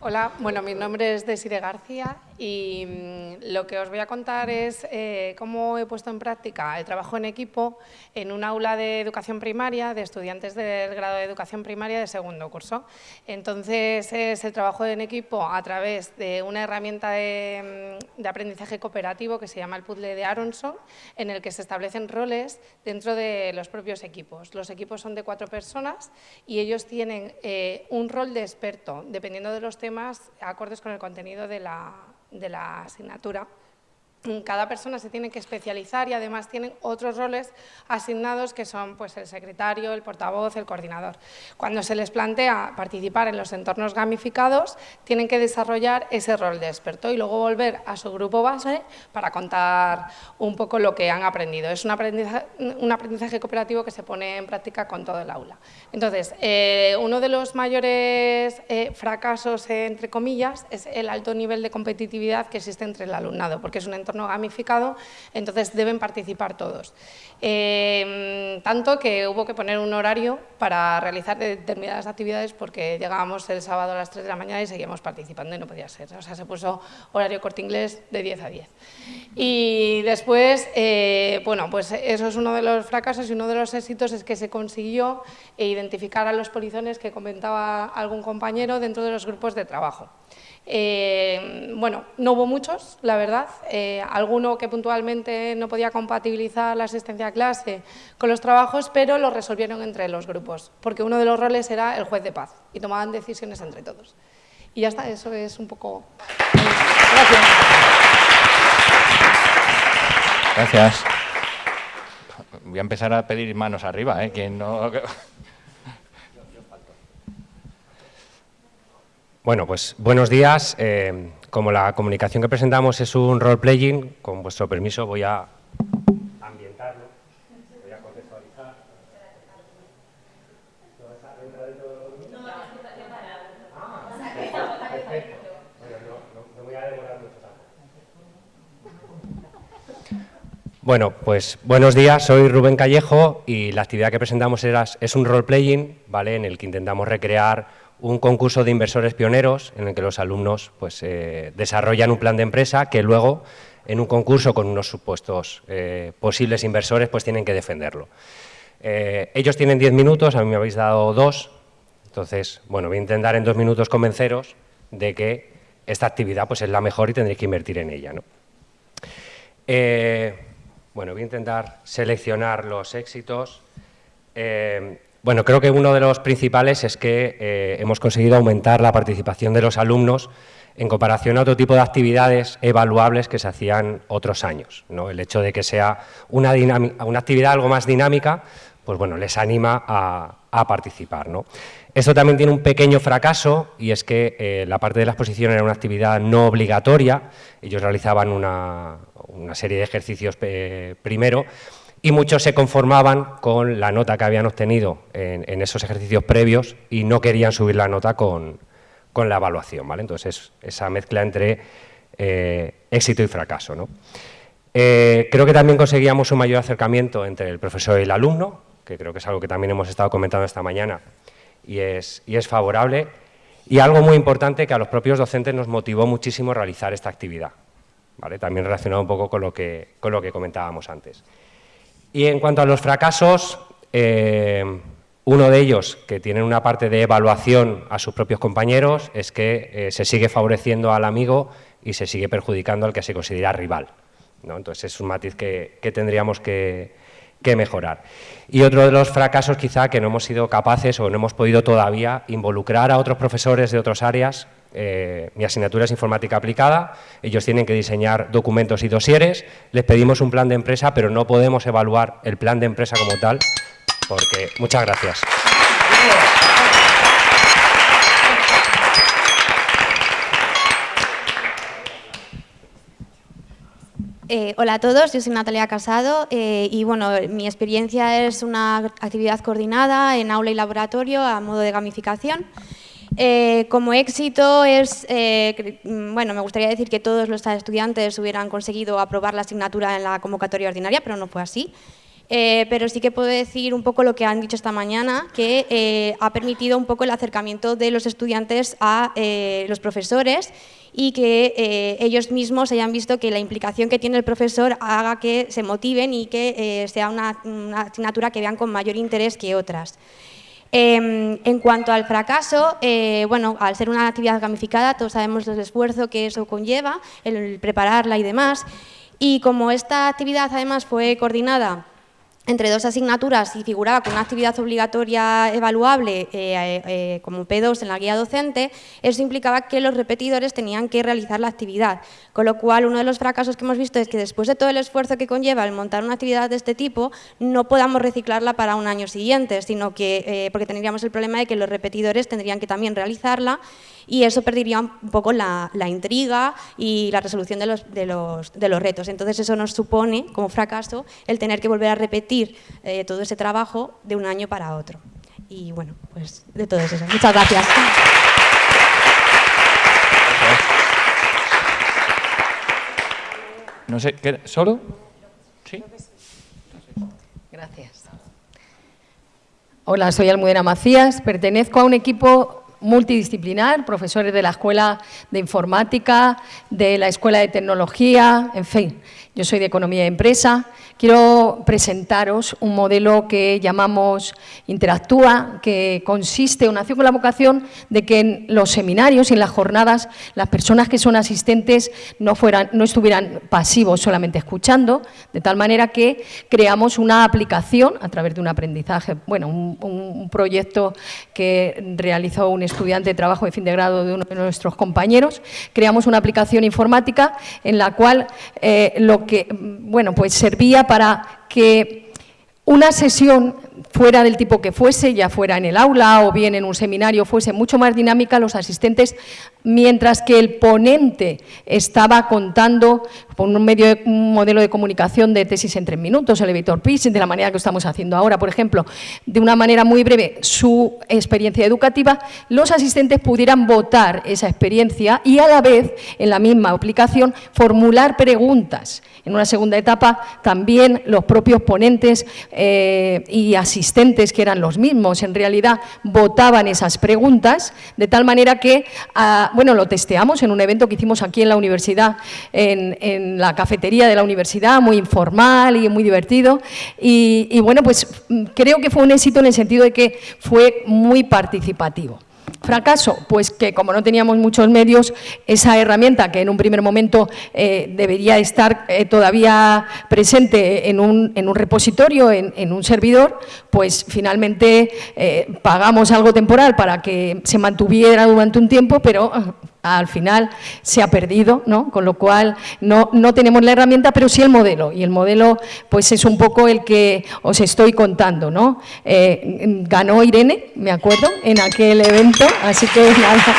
Hola, bueno, mi nombre es Desire García y mm, lo que os voy a contar es eh, cómo he puesto en práctica el trabajo en equipo en un aula de educación primaria de estudiantes del grado de educación primaria de segundo curso. Entonces es el trabajo en equipo a través de una herramienta de, mm, aprendizaje cooperativo que se llama el puzzle de Aronson, en el que se establecen roles dentro de los propios equipos. Los equipos son de cuatro personas y ellos tienen eh, un rol de experto, dependiendo de los temas acordes con el contenido de la, de la asignatura cada persona se tiene que especializar y además tienen otros roles asignados que son pues, el secretario, el portavoz, el coordinador. Cuando se les plantea participar en los entornos gamificados, tienen que desarrollar ese rol de experto y luego volver a su grupo base para contar un poco lo que han aprendido. Es un aprendizaje, cooperativo que se pone en práctica con todo el aula. Entonces, eh, uno de los mayores eh, fracasos, entre comillas, es el alto nivel de competitividad que existe entre el alumnado, porque es un entorno no gamificado, entonces deben participar todos. Em, tanto que hubo que poner un horario para realizar determinadas actividades porque llegábamos el sábado a las 3 de la mañana y seguíamos participando y no podía ser. O sea, se puso horario corte inglés de 10 a 10. Y después, eh, bueno, pues eso es uno de los fracasos y uno de los éxitos es que se consiguió identificar a los polizones que comentaba algún compañero dentro de los grupos de trabajo. Eh, bueno, no hubo muchos, la verdad. Eh, alguno que puntualmente no podía compatibilizar la asistencia a clase con los trabajos, pero lo resolvieron entre los grupos, porque uno de los roles era el juez de paz y tomaban decisiones entre todos. Y ya está, eso es un poco... Gracias. Gracias. Voy a empezar a pedir manos arriba, ¿eh? Quien no... Bueno, pues buenos días. Eh, como la comunicación que presentamos es un role-playing, con vuestro permiso voy a ambientarlo, voy a contextualizar. Bueno, pues buenos días, soy Rubén Callejo y la actividad que presentamos es un role-playing, ¿vale? en el que intentamos recrear un concurso de inversores pioneros en el que los alumnos pues, eh, desarrollan un plan de empresa que luego en un concurso con unos supuestos eh, posibles inversores pues tienen que defenderlo. Eh, ellos tienen 10 minutos, a mí me habéis dado dos, entonces bueno, voy a intentar en dos minutos convenceros de que esta actividad pues, es la mejor y tendréis que invertir en ella. ¿no? bueno, voy a intentar seleccionar los éxitos. Bueno, creo que uno de los principales es que eh, hemos conseguido aumentar la participación de los alumnos en comparación a otro tipo de actividades evaluables que se hacían otros años. ¿no? El hecho de que sea una, una, actividad algo más dinámica, pues bueno, les anima a, participar. ¿no? Esto también tiene un pequeño fracaso y es que eh, la parte de la exposición era una actividad no obligatoria, ellos realizaban una, serie de ejercicios eh, primero, y muchos se conformaban con la nota que habían obtenido en, esos ejercicios previos y no querían subir la nota con, la evaluación. ¿vale? Entonces, esa mezcla entre eh, éxito y fracaso. ¿no? Eh, creo que también conseguíamos un mayor acercamiento entre el profesor y el alumno, que creo que es algo que también hemos estado comentando esta mañana y es, y es favorable. Y algo muy importante que a los propios docentes nos motivó muchísimo realizar esta actividad, ¿vale? también relacionado un poco con lo que, con lo que comentábamos antes. Y en cuanto a los fracasos, eh, uno de ellos, que tiene una parte de evaluación a sus propios compañeros, es que eh, se sigue favoreciendo al amigo y se sigue perjudicando al que se considera rival. Entonces es un matiz que, tendríamos que, mejorar. Y otro de los fracasos quizá que no hemos sido capaces o no hemos podido todavía involucrar a otros profesores de otras áreas. Eh, mi asignatura es informática aplicada, ellos tienen que diseñar documentos y dosieres, les pedimos un plan de empresa, pero no podemos evaluar el plan de empresa como tal, porque... Muchas gracias. Eh, hola a todos, yo soy Natalia Casado eh, y bueno, mi experiencia es una actividad coordinada en aula y laboratorio a modo de gamificación. Eh, como éxito es, bueno, me gustaría decir que todos los estudiantes hubieran conseguido aprobar la asignatura en la convocatoria ordinaria, pero no fue así. pero sí que puedo decir un poco lo que han dicho esta mañana, que ha permitido un poco el acercamiento de los estudiantes a los profesores y que eh, ellos mismos hayan visto que la implicación que tiene el profesor haga que se motiven y que eh, sea una, asignatura que vean con mayor interés que otras. Em, en cuanto al fracaso, eh, bueno, al ser una actividad gamificada, todos sabemos el esfuerzo que eso conlleva, el prepararla y demás, y como esta actividad además fue coordinada entre dos asignaturas y figuraba con una actividad obligatoria evaluable eh, eh, como P2 en la guía docente, eso implicaba que los repetidores tenían que realizar la actividad. Con lo cual, uno de los fracasos que hemos visto es que después de todo el esfuerzo que conlleva el montar una actividad de este tipo, no podamos reciclarla para un año siguiente, sino que, eh, porque tendríamos el problema de que los repetidores tendrían que también realizarla y eso perdería un poco la, intriga y la resolución de los, de, los, de los, retos. Entonces eso nos supone, como fracaso, el tener que volver a repetir eh, todo ese trabajo de un año para otro. Y bueno, pues de todo eso. Muchas gracias. No sé, ¿solo? Sí. Gracias. Hola, soy Almudena Macías, pertenezco a un equipo multidisciplinar, profesores de la Escuela de Informática, de la Escuela de Tecnología, en fin, yo soy de Economía de Empresa. Quiero presentaros un modelo que llamamos Interactúa, que consiste, o nació con la vocación de que en los seminarios y en las jornadas las personas que son asistentes no, fueran, no estuvieran pasivos solamente escuchando, de tal manera que creamos una aplicación a través de un aprendizaje, bueno, un, proyecto que realizó un estudiante de trabajo de fin de grado de uno de nuestros compañeros, creamos una aplicación informática en la cual eh, lo bueno, pues servía para que una sesión fuera del tipo que fuese, ya fuera en el aula o bien en un seminario, fuese mucho más dinámica, los asistentes, mientras que el ponente estaba contando con un, medio un modelo de comunicación de tesis en tres minutos, elevator pitch, de la manera que estamos haciendo ahora, por ejemplo, de una manera muy breve su experiencia educativa, los asistentes pudieran votar esa experiencia y a la vez, en la misma aplicación, formular preguntas. En una segunda etapa, también los propios ponentes eh, y asistentes, que eran los mismos, en realidad votaban esas preguntas, de tal manera que, ah, bueno, lo testeamos en un evento que hicimos aquí en la universidad, en la cafetería de la universidad, muy informal y muy divertido. Y, bueno, pues creo que fue un éxito en el sentido de que fue muy participativo. Fracaso, pues que como no teníamos muchos medios, esa herramienta que en un primer momento eh, debería estar eh, todavía presente en un, repositorio, en, un servidor, pues finalmente eh, pagamos algo temporal para que se mantuviera durante un tiempo, pero al final se ha perdido, ¿no? con lo cual no, no, tenemos la herramienta, pero sí el modelo, y el modelo pues es un poco el que os estoy contando. ¿no? Eh, ganó Irene, me acuerdo, en aquel evento, así que nada.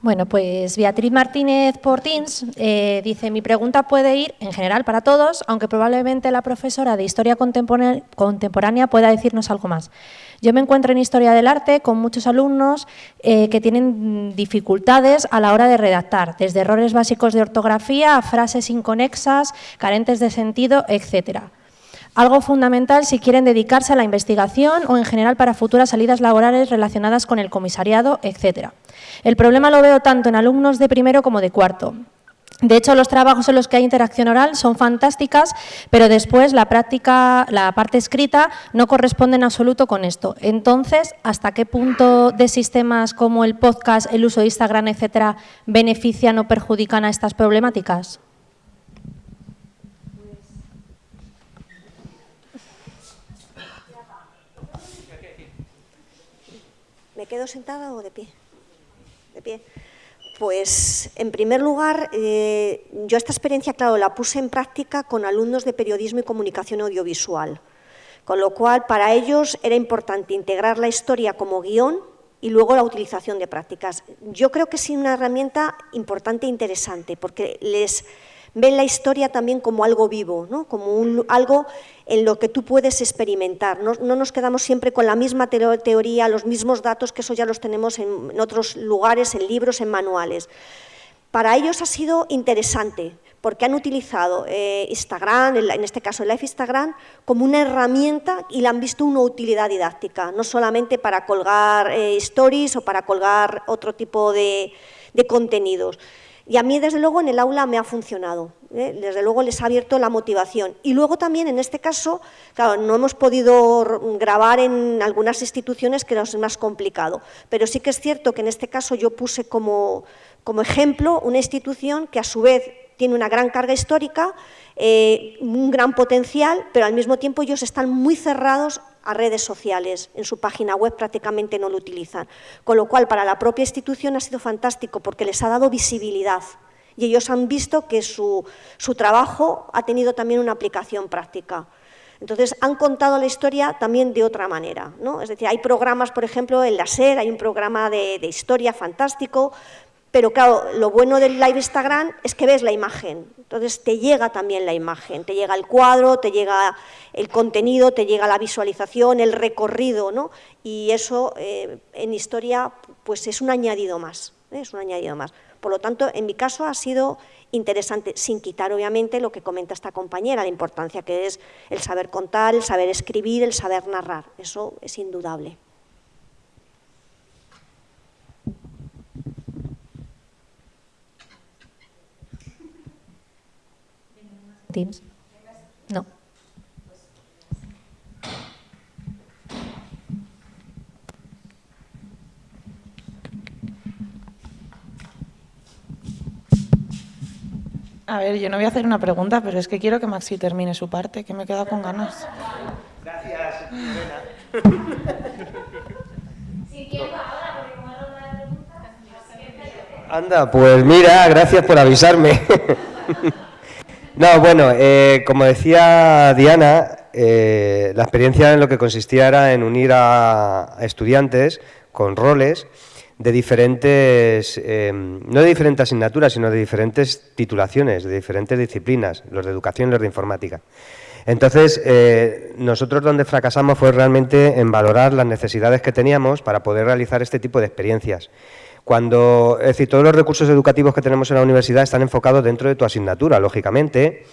Bueno, pues Beatriz Martínez por Teams eh, dice, mi pregunta puede ir en general para todos, aunque probablemente la profesora de Historia Contemporánea pueda decirnos algo más. Yo me encuentro en Historia del Arte con muchos alumnos eh, que tienen dificultades a la hora de redactar, desde errores básicos de ortografía a frases inconexas, carentes de sentido, etcétera algo fundamental si quieren dedicarse a la investigación o en general para futuras salidas laborales relacionadas con el comisariado, etc. El problema lo veo tanto en alumnos de primero como de cuarto. De hecho, los trabajos en los que hay interacción oral son fantásticas, pero después la práctica, la parte escrita, no corresponde en absoluto con esto. Entonces, ¿hasta qué punto de sistemas como el podcast, el uso de Instagram, etcétera, benefician o perjudican a estas problemáticas? ¿Me quedo sentada o de pie? De pie. Pues, en primer lugar, eh, yo esta experiencia, claro, la puse en práctica con alumnos de periodismo y comunicación audiovisual, con lo cual para ellos era importante integrar la historia como guion y luego la utilización de prácticas. Yo creo que es una herramienta importante e interesante, porque les ven la historia también como algo vivo, ¿no? como algo en lo que tú puedes experimentar. No, nos quedamos siempre con la misma teoría, los mismos datos, que eso ya los tenemos en, otros lugares, en libros, en manuales. Para ellos ha sido interesante, porque han utilizado eh, Instagram, en este caso el Live Instagram, como una herramienta y la han visto una utilidad didáctica, no solamente para colgar eh, stories o para colgar otro tipo de contenidos. Y a mí, desde luego, en el aula me ha funcionado. ¿eh? Desde luego les ha abierto la motivación. Y luego también, en este caso, claro, no hemos podido grabar en algunas instituciones que es más complicado. Pero sí que es cierto que en este caso yo puse como, como ejemplo una institución que a su vez tiene una gran carga histórica, eh, un gran potencial, pero al mismo tiempo ellos están muy cerrados a redes sociales, en su página web prácticamente no lo utilizan. Con lo cual, para la propia institución ha sido fantástico porque les ha dado visibilidad y ellos han visto que su, trabajo ha tenido también una aplicación práctica. Entonces, han contado la historia también de otra manera. ¿no? Es decir, hay programas, por ejemplo, en la SER, hay un programa de, de historia fantástico, pero claro, lo bueno del live Instagram es que ves la imagen, entonces te llega también la imagen, te llega el cuadro, te llega el contenido, te llega la visualización, el recorrido, ¿no? Y eso eh, en historia pues es un añadido más, ¿eh? es un añadido más. Por lo tanto, en mi caso ha sido interesante, sin quitar obviamente lo que comenta esta compañera, la importancia que es el saber contar, el saber escribir, el saber narrar, eso es indudable. Teams? No. A ver, yo no voy a hacer una pregunta, pero es que quiero que Maxi termine su parte, que me he quedado con ganas. Gracias, Anda, pues mira, gracias por avisarme. No, bueno, eh, como decía Diana, eh, la experiencia en lo que consistía era en unir a, estudiantes con roles de diferentes, eh, no de diferentes asignaturas, sino de diferentes titulaciones, de diferentes disciplinas, los de educación y los de informática. Entonces, nosotros donde fracasamos fue realmente en valorar las necesidades que teníamos para poder realizar este tipo de experiencias. Cuando, es decir, todos los recursos educativos que tenemos en la universidad están enfocados dentro de tu asignatura, lógicamente,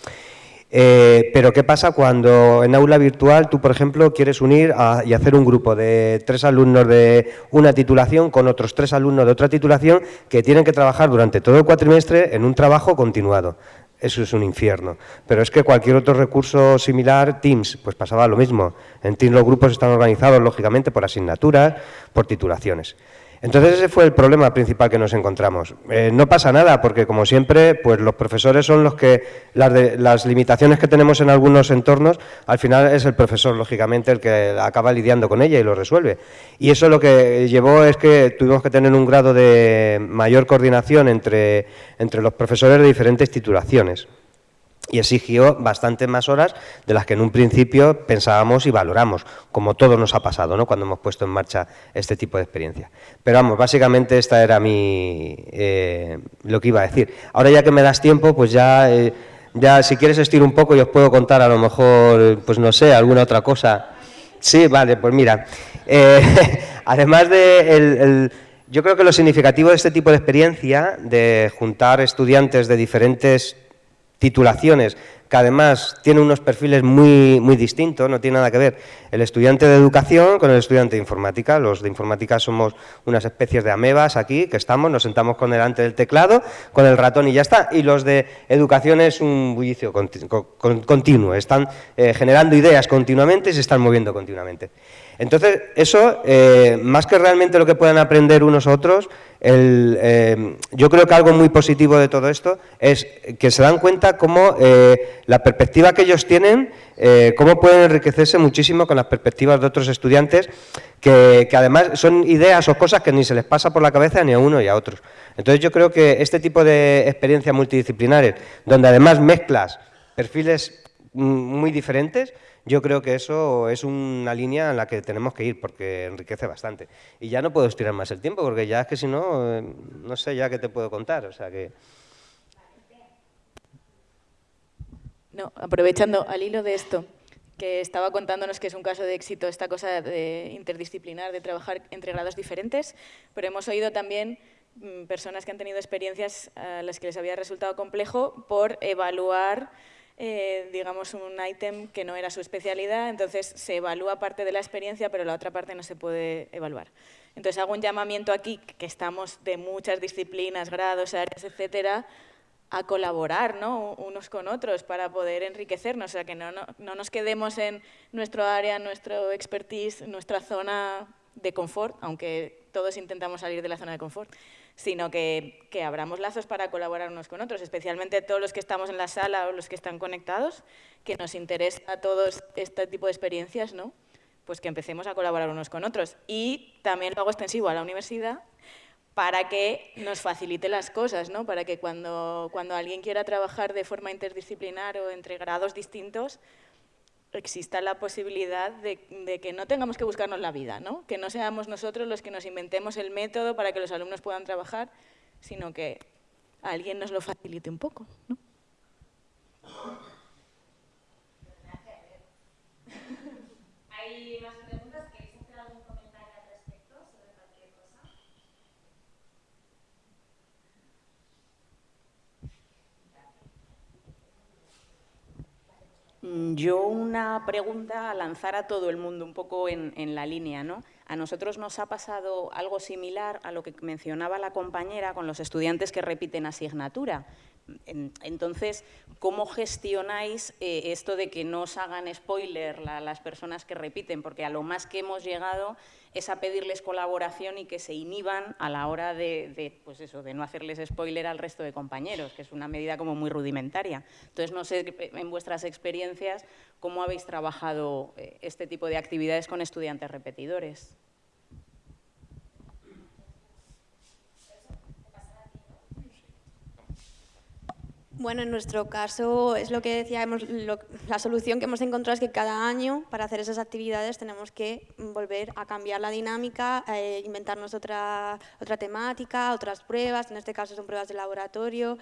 eh, pero ¿qué pasa cuando en aula virtual tú, por ejemplo, quieres unir y hacer un grupo de tres alumnos de una titulación con otros tres alumnos de otra titulación que tienen que trabajar durante todo el cuatrimestre en un trabajo continuado? Eso es un infierno. Pero es que cualquier otro recurso similar, Teams, pues pasaba lo mismo. En Teams los grupos están organizados, lógicamente, por asignaturas, por titulaciones. Entonces ese fue el problema principal que nos encontramos. Eh, no pasa nada, porque como siempre, pues los profesores son los que, las, las limitaciones que tenemos en algunos entornos, al final es el profesor, lógicamente, el que acaba lidiando con ella y lo resuelve. Y eso lo que llevó es que tuvimos que tener un grado de mayor coordinación entre, entre los profesores de diferentes titulaciones. Y exigió bastante más horas de las que en un principio pensábamos y valoramos, como todo nos ha pasado ¿no? cuando hemos puesto en marcha este tipo de experiencia. Pero vamos, básicamente esta era mi, eh, lo que iba a decir. Ahora ya que me das tiempo, pues ya, eh, ya si quieres estiro un poco y os puedo contar a lo mejor, pues no sé, alguna otra cosa. Sí, vale, pues mira, eh, además de el, yo creo que lo significativo de este tipo de experiencia, de juntar estudiantes de diferentes titulaciones, que además tienen unos perfiles muy, muy distintos, no tiene nada que ver el estudiante de educación con el estudiante de informática. Los de informática somos unas especies de amebas aquí, que estamos, nos sentamos con delante del teclado, con el ratón y ya está. Y los de educación es un bullicio continuo, están eh, generando ideas continuamente y se están moviendo continuamente. Entonces, eso, eh, más que realmente lo que puedan aprender unos otros, eh, yo creo que algo muy positivo de todo esto es que se dan cuenta cómo eh, la perspectiva que ellos tienen, cómo pueden enriquecerse muchísimo con las perspectivas de otros estudiantes, que, que, además son ideas o cosas que ni se les pasa por la cabeza ni a uno y a otros. Entonces, yo creo que este tipo de experiencias multidisciplinares, donde además mezclas perfiles mm, muy diferentes, yo creo que eso es una línea en la que tenemos que ir porque enriquece bastante. Y ya no puedo estirar más el tiempo porque ya es que si no, eh, no sé ya qué te puedo contar. O sea que... No, aprovechando al hilo de esto, que estaba contándonos que es un caso de éxito esta cosa de interdisciplinar, de trabajar entre grados diferentes, pero hemos oído también mm, personas que han tenido experiencias a las que les había resultado complejo por evaluar eh, digamos, un ítem que no era su especialidad, entonces se evalúa parte de la experiencia, pero la otra parte no se puede evaluar. Entonces hago un llamamiento aquí, que estamos de muchas disciplinas, grados, áreas, etcétera, a colaborar ¿no? unos con otros para poder enriquecernos, o sea, que no, no, no nos quedemos en nuestro área, nuestro expertise, nuestra zona de confort, aunque todos intentamos salir de la zona de confort, sino que, que, abramos lazos para colaborar unos con otros, especialmente todos los que estamos en la sala o los que están conectados, que nos interesa a todos este tipo de experiencias, ¿no? pues que empecemos a colaborar unos con otros. Y también lo hago extensivo a la universidad para que nos facilite las cosas, ¿no? para que cuando, cuando alguien quiera trabajar de forma interdisciplinar o entre grados distintos, exista la posibilidad de, que no tengamos que buscarnos la vida, ¿no? que no seamos nosotros los que nos inventemos el método para que los alumnos puedan trabajar, sino que alguien nos lo facilite un poco. ¿no? Yo una pregunta a lanzar a todo el mundo, un poco en, la línea. ¿no? A nosotros nos ha pasado algo similar a lo que mencionaba la compañera con los estudiantes que repiten asignatura. Entonces, ¿cómo gestionáis eh, esto de que no os hagan spoiler las personas que repiten? Porque a lo más que hemos llegado es a pedirles colaboración y que se inhiban a la hora de, pues eso, de no hacerles spoiler al resto de compañeros, que es una medida como muy rudimentaria. Entonces, no sé, en vuestras experiencias, ¿cómo habéis trabajado eh, este tipo de actividades con estudiantes repetidores? Bueno, en nuestro caso es lo que decíamos, la solución que hemos encontrado es que cada año para hacer esas actividades tenemos que volver a cambiar la dinámica, eh, inventarnos otra, otra temática, otras pruebas, en este caso son pruebas de laboratorio.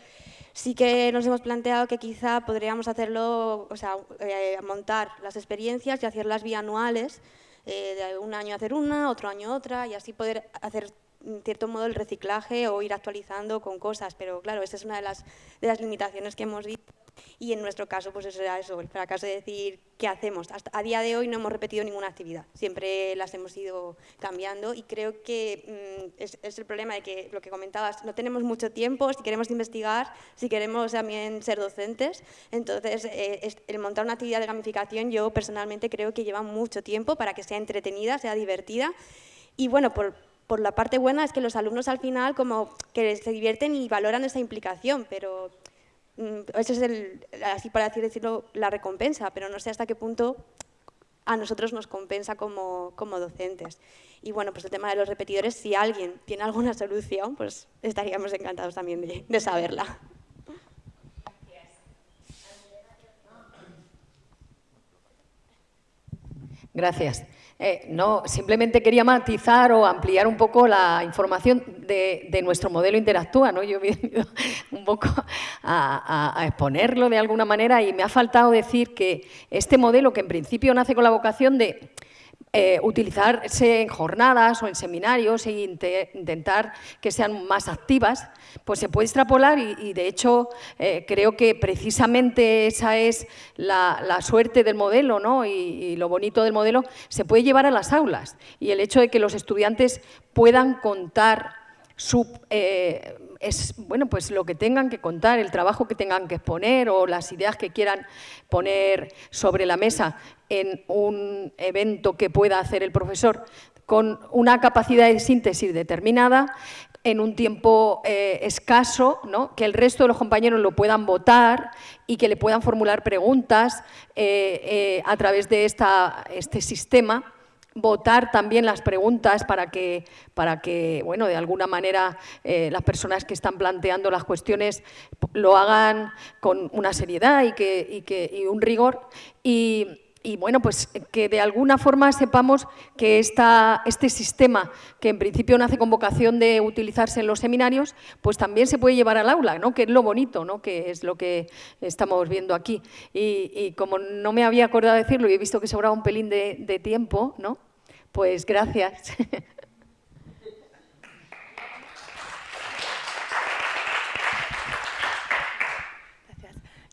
Sí que nos hemos planteado que quizá podríamos hacerlo, o sea, eh, montar las experiencias y hacerlas bianuales, eh, de un año hacer una, otro año otra, y así poder hacer en cierto modo el reciclaje o ir actualizando con cosas, pero claro, esa es una de las, de las limitaciones que hemos visto. Y en nuestro caso, pues eso era eso, el fracaso de decir qué hacemos. Hasta, a día de hoy no hemos repetido ninguna actividad, siempre las hemos ido cambiando y creo que mm, es, el problema de que lo que comentabas, no tenemos mucho tiempo si queremos investigar, si queremos también ser docentes. Entonces, eh, el montar una actividad de gamificación yo personalmente creo que lleva mucho tiempo para que sea entretenida, sea divertida y bueno, por, por la parte buena es que los alumnos al final como que se divierten y valoran esa implicación, pero mm, eso es, el, así para decirlo, la recompensa, pero no sé hasta qué punto a nosotros nos compensa como, como, docentes. Y bueno, pues el tema de los repetidores, si alguien tiene alguna solución, pues estaríamos encantados también de, de saberla. Gracias. Eh, no, simplemente quería matizar o ampliar un poco la información de, nuestro modelo Interactúa. ¿no? Yo he venido un poco a, exponerlo de alguna manera y me ha faltado decir que este modelo, que en principio nace con la vocación de eh, utilizarse en jornadas o en seminarios e intentar que sean más activas, pues se puede extrapolar y, de hecho eh, creo que precisamente esa es la, suerte del modelo ¿no? y, lo bonito del modelo, se puede llevar a las aulas y el hecho de que los estudiantes puedan contar eh, es bueno, pues lo que tengan que contar, el trabajo que tengan que exponer o las ideas que quieran poner sobre la mesa en un evento que pueda hacer el profesor con una capacidad de síntesis determinada, en un tiempo eh, escaso, ¿no? que el resto de los compañeros lo puedan votar y que le puedan formular preguntas eh, a través de esta, este sistema votar también las preguntas para que, para que bueno, de alguna manera eh, las personas que están planteando las cuestiones lo hagan con una seriedad y, que, y, que, y un rigor. Y, y bueno, pues que de alguna forma sepamos que esta, este sistema, que en principio nace con vocación de utilizarse en los seminarios, pues también se puede llevar al aula, ¿no? que es lo bonito, ¿no? que es lo que estamos viendo aquí. Y, como no me había acordado de decirlo y he visto que sobraba un pelín de, de tiempo, ¿no? pues gracias.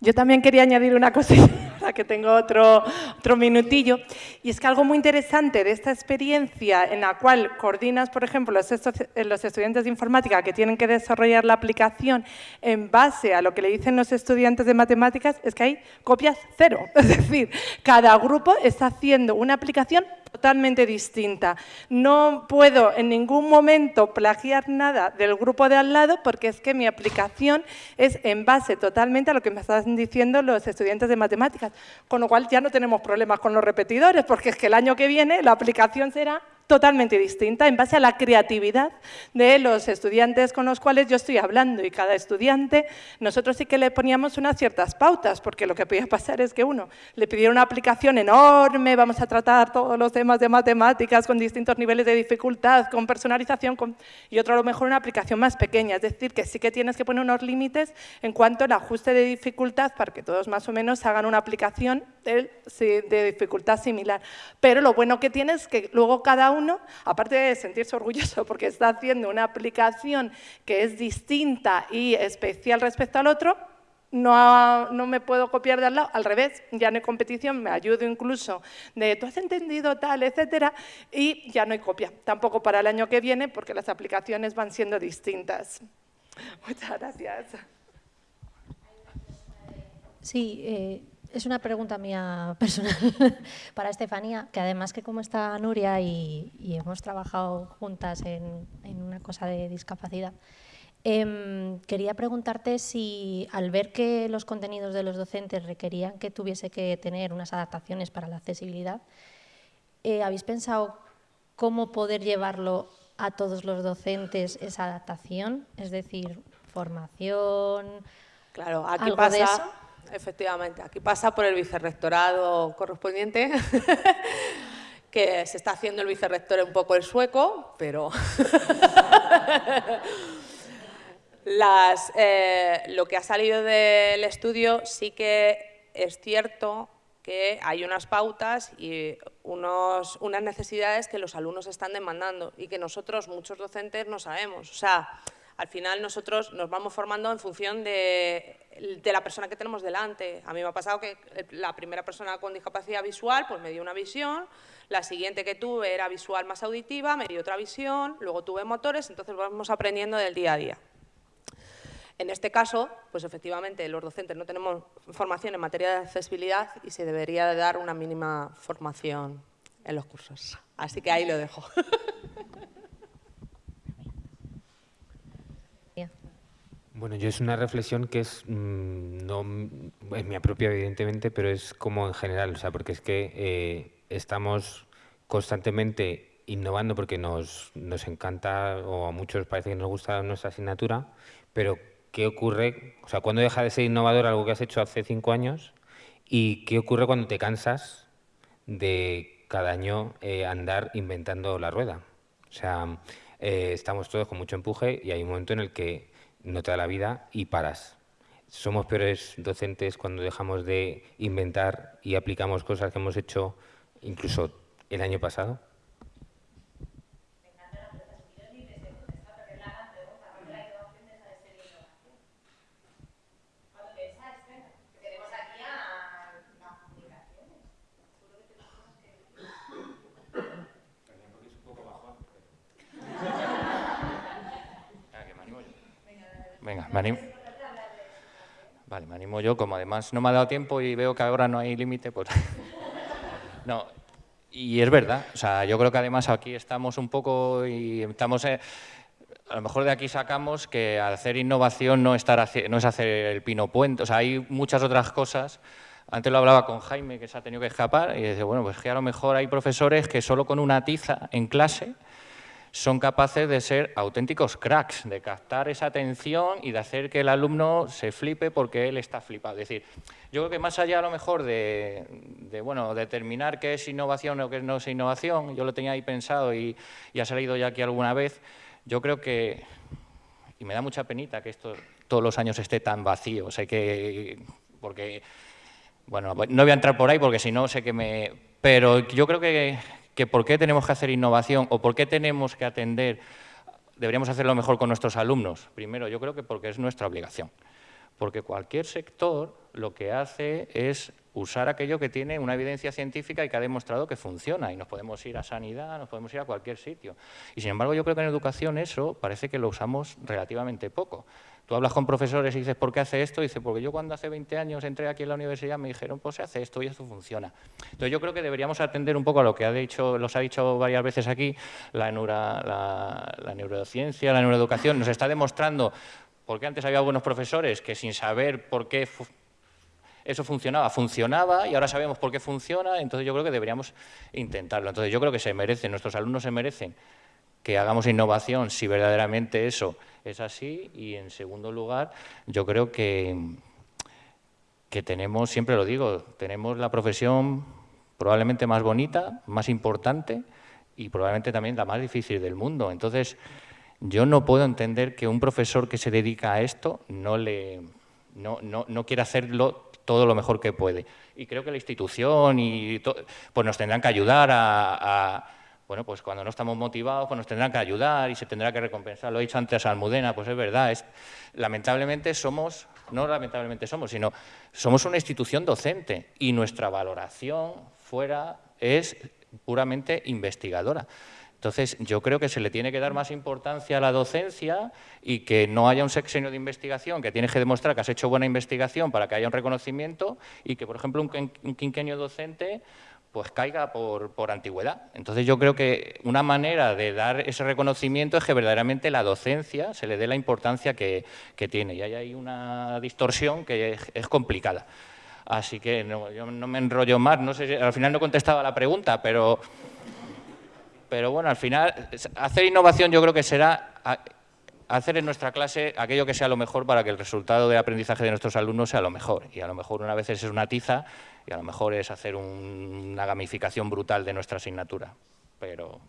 Yo también quería añadir una cosita, que tengo otro, otro minutillo, y es que algo muy interesante de esta experiencia en la cual coordinas, por ejemplo, los, los estudiantes de informática que tienen que desarrollar la aplicación en base a lo que le dicen los estudiantes de matemáticas, es que hay copias cero. Es decir, cada grupo está haciendo una aplicación totalmente distinta. No puedo en ningún momento plagiar nada del grupo de al lado porque es que mi aplicación es en base totalmente a lo que me están diciendo los estudiantes de matemáticas, con lo cual ya no tenemos problemas con los repetidores porque es que el año que viene la aplicación será totalmente distinta en base a la creatividad de los estudiantes con los cuales yo estoy hablando. Y cada estudiante, nosotros sí que le poníamos unas ciertas pautas, porque lo que podía pasar es que uno le pidiera una aplicación enorme, vamos a tratar todos los temas de matemáticas con distintos niveles de dificultad, con personalización, y otro a lo mejor una aplicación más pequeña, es decir, que sí que tienes que poner unos límites en cuanto al ajuste de dificultad para que todos más o menos hagan una aplicación de, de dificultad similar. Pero lo bueno que tiene es que luego cada uno aparte de sentirse orgulloso porque está haciendo una aplicación que es distinta y especial respecto al otro, no, no, me puedo copiar de al lado, al revés, ya no hay competición, me ayudo incluso de tú has entendido tal, etcétera, y ya no hay copia, tampoco para el año que viene porque las aplicaciones van siendo distintas. Muchas gracias. Sí, eh, es una pregunta mía personal para Estefanía, que además que como está Nuria y, hemos trabajado juntas en, una cosa de discapacidad, em, quería preguntarte si al ver que los contenidos de los docentes requerían que tuviese que tener unas adaptaciones para la accesibilidad, eh, ¿habéis pensado cómo poder llevarlo a todos los docentes esa adaptación? Es decir, formación, claro, aquí pasa, efectivamente. Aquí pasa por el vicerrectorado correspondiente, que se está haciendo el vicerrector un poco el sueco, pero eh, lo que ha salido del estudio sí que es cierto que hay unas pautas y unos, unas necesidades que los alumnos están demandando y que nosotros, muchos docentes, no sabemos. O sea, al final nosotros nos vamos formando en función de, la persona que tenemos delante. A mí me ha pasado que la primera persona con discapacidad visual pues me dio una visión, la siguiente que tuve era visual más auditiva, me dio otra visión, luego tuve motores, entonces vamos aprendiendo del día a día. En este caso, pues efectivamente los docentes no tenemos formación en materia de accesibilidad y se debería dar una mínima formación en los cursos. Así que ahí lo dejo. Bueno, yo es una reflexión que es, mm, no es mi propia evidentemente, pero es como en general, o sea, porque es que eh, estamos constantemente innovando porque nos, nos encanta o a muchos parece que nos gusta nuestra asignatura, pero ¿qué ocurre? O sea, ¿cuándo deja de ser innovador algo que has hecho hace cinco años? ¿Y qué ocurre cuando te cansas de cada año eh, andar inventando la rueda. O sea, eh, estamos todos con mucho empuje y hay un momento en el que no te da la vida y paras. Somos peores docentes cuando dejamos de inventar y aplicamos cosas que hemos hecho incluso el año pasado. Venga, me animo. Vale, me animo yo, como además no me ha dado tiempo y veo que ahora no hay límite, pues... no, y es verdad, o sea, yo creo que además aquí estamos un poco y estamos... Eh, a lo mejor de aquí sacamos que hacer innovación no, estar, no es hacer el pino puente, o sea, hay muchas otras cosas. Antes lo hablaba con Jaime, que se ha tenido que escapar, y dice, bueno, pues que a lo mejor hay profesores que solo con una tiza en clase son capaces de ser auténticos cracks, de captar esa atención y de hacer que el alumno se flipe porque él está flipado. Es decir, yo creo que más allá a lo mejor de, bueno, determinar qué es innovación o qué no es innovación, yo lo tenía ahí pensado y, ha salido ya aquí alguna vez, yo creo que, y me da mucha penita que esto todos los años esté tan vacío, sé que, porque, bueno, no voy a entrar por ahí porque si no sé que me... Pero yo creo que, que por qué tenemos que hacer innovación o por qué tenemos que atender, deberíamos hacerlo mejor con nuestros alumnos. Primero, yo creo que porque es nuestra obligación. Porque cualquier sector lo que hace es usar aquello que tiene una evidencia científica y que ha demostrado que funciona. Y nos podemos ir a sanidad, nos podemos ir a cualquier sitio. Y sin embargo, yo creo que en educación eso parece que lo usamos relativamente poco. Tú hablas con profesores y dices, ¿por qué hace esto? Y dice, porque yo cuando hace 20 años entré aquí en la universidad me dijeron, pues se hace esto y esto funciona. Entonces yo creo que deberíamos atender un poco a lo que ha dicho, los ha dicho varias veces aquí, la, la, neurociencia, la neuroeducación, nos está demostrando, porque antes había algunos profesores que sin saber por qué eso funcionaba, funcionaba y ahora sabemos por qué funciona, entonces yo creo que deberíamos intentarlo. Entonces yo creo que se merecen, nuestros alumnos se merecen que hagamos innovación si verdaderamente eso es así. Y en segundo lugar, yo creo que, que tenemos, siempre lo digo, tenemos la profesión probablemente más bonita, más importante y probablemente también la más difícil del mundo. Entonces, yo no puedo entender que un profesor que se dedica a esto no, le, no, no, no quiera hacerlo todo lo mejor que puede. Y creo que la institución y pues nos tendrán que ayudar a bueno, pues cuando no estamos motivados, pues nos tendrán que ayudar y se tendrá que recompensar. Lo he dicho antes a Almudena, pues es verdad, lamentablemente somos, no lamentablemente somos, sino somos una institución docente y nuestra valoración fuera es puramente investigadora. Entonces, yo creo que se le tiene que dar más importancia a la docencia y que no haya un sexenio de investigación que tienes que demostrar que has hecho buena investigación para que haya un reconocimiento y que, por ejemplo, un quinquenio docente pues caiga por, por, antigüedad. Entonces yo creo que una manera de dar ese reconocimiento es que verdaderamente la docencia se le dé la importancia que, tiene y hay ahí una distorsión que es, complicada. Así que no, yo no me enrollo más, no sé al final no contestaba la pregunta, pero, pero bueno, al final hacer innovación yo creo que será hacer en nuestra clase aquello que sea lo mejor para que el resultado de aprendizaje de nuestros alumnos sea lo mejor. Y a lo mejor una vez es una tiza y a lo mejor es hacer una gamificación brutal de nuestra asignatura. Pero...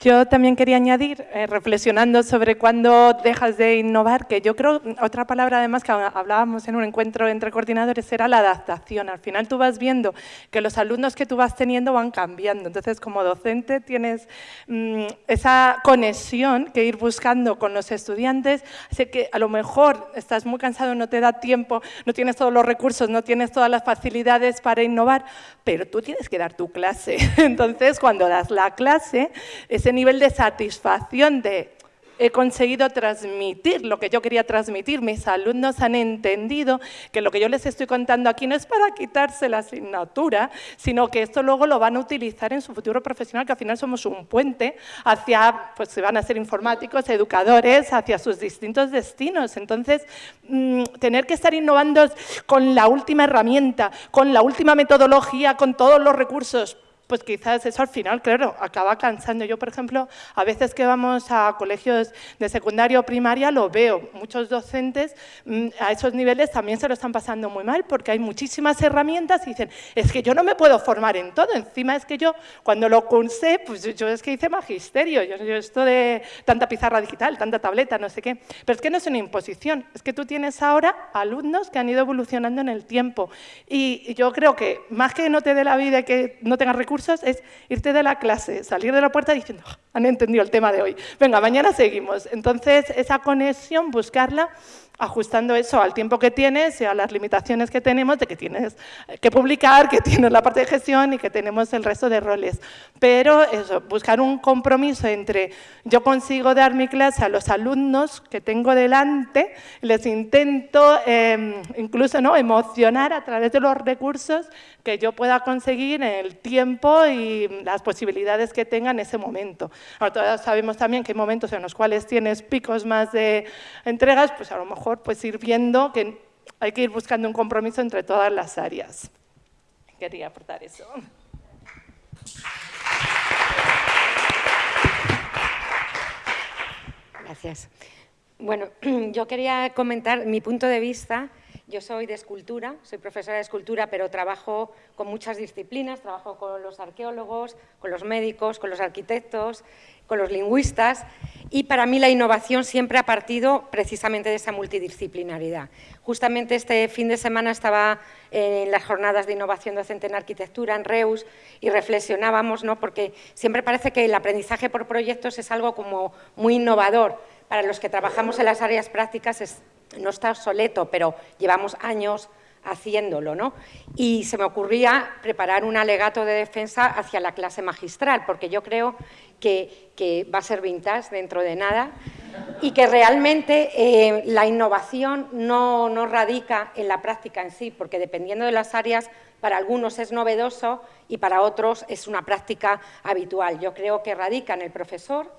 Yo también quería añadir, eh, reflexionando sobre cuándo dejas de innovar, que yo creo, otra palabra además que hablábamos en un encuentro entre coordinadores era la adaptación. Al final tú vas viendo que los alumnos que tú vas teniendo van cambiando. Entonces, como docente tienes mm, esa conexión que ir buscando con los estudiantes. Así que a lo mejor estás muy cansado, no te da tiempo, no tienes todos los recursos, no tienes todas las facilidades para innovar, pero tú tienes que dar tu clase. Entonces, cuando das la clase, ese nivel de satisfacción de he conseguido transmitir lo que yo quería transmitir. Mis alumnos han entendido que lo que yo les estoy contando aquí no es para quitarse la asignatura, sino que esto luego lo van a utilizar en su futuro profesional, que al final somos un puente hacia, pues se van a ser informáticos, educadores, hacia sus distintos destinos. Entonces, mm, tener que estar innovando con la última herramienta, con la última metodología, con todos los recursos, pues quizás eso al final, claro, acaba cansando. Yo, por ejemplo, a veces que vamos a colegios de secundaria o primaria, lo veo. Muchos docentes mm, a esos niveles también se lo están pasando muy mal porque hay muchísimas herramientas y dicen, es que yo no me puedo formar en todo. Encima es que yo, cuando lo cursé, pues yo es que hice magisterio. Yo, yo esto de tanta pizarra digital, tanta tableta, no sé qué. Pero es que no es una imposición. Es que tú tienes ahora alumnos que han ido evolucionando en el tiempo. Y yo creo que más que no te dé la vida y que no tengas recursos, es irte de la clase, salir de la puerta diciendo, ah, han entendido el tema de hoy, venga, mañana seguimos. Entonces, esa conexión, buscarla ajustando eso al tiempo que tienes y a las limitaciones que tenemos de que tienes que publicar, que tienes la parte de gestión y que tenemos el resto de roles. Pero eso, buscar un compromiso entre yo consigo dar mi clase a los alumnos que tengo delante, les intento em, incluso ¿no? emocionar a través de los recursos que yo pueda conseguir en el tiempo y las posibilidades que tenga en ese momento. Ahora, todos sabemos también que hay momentos en los cuales tienes picos más de entregas, pues a lo mejor pues ir viendo que hay que ir buscando un compromiso entre todas las áreas. Quería aportar eso. Gracias. Bueno, yo quería comentar mi punto de vista. Yo soy de escultura, soy profesora de escultura, pero trabajo con muchas disciplinas, trabajo con los arqueólogos, con los médicos, con los arquitectos, con los lingüistas y para mí la innovación siempre ha partido precisamente de esa multidisciplinaridad. Justamente este fin de semana estaba en las jornadas de innovación docente en arquitectura en Reus y reflexionábamos, ¿no? porque siempre parece que el aprendizaje por proyectos es algo como muy innovador. Para los que trabajamos en las áreas prácticas no está obsoleto, pero llevamos años haciéndolo, ¿no? Y se me ocurría preparar un alegato de defensa hacia la clase magistral, porque yo creo que, va a ser vintage dentro de nada y que realmente eh, la innovación no, no radica en la práctica en sí, porque dependiendo de las áreas, para algunos es novedoso y para otros es una práctica habitual. Yo creo que radica en el profesor,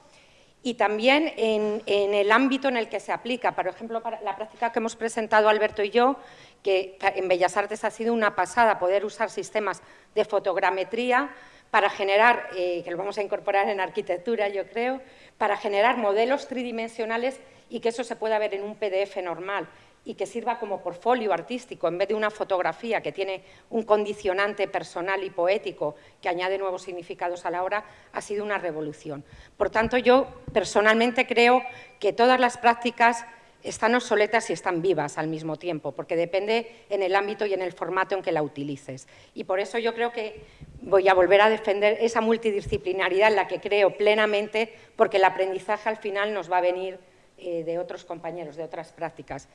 y también en, el ámbito en el que se aplica. Por ejemplo, la práctica que hemos presentado Alberto y yo, que en Bellas Artes ha sido una pasada poder usar sistemas de fotogrametría para generar, eh, que lo vamos a incorporar en arquitectura yo creo, para generar modelos tridimensionales y que eso se pueda ver en un PDF normal y que sirva como portfolio artístico en vez de una fotografía que tiene un condicionante personal y poético que añade nuevos significados a la obra, ha sido una revolución. Por tanto, yo personalmente creo que todas las prácticas están obsoletas y están vivas al mismo tiempo, porque depende en el ámbito y en el formato en que la utilices. Y por eso yo creo que voy a volver a defender esa multidisciplinaridad en la que creo plenamente, porque el aprendizaje al final nos va a venir eh, de otros compañeros, de otras prácticas.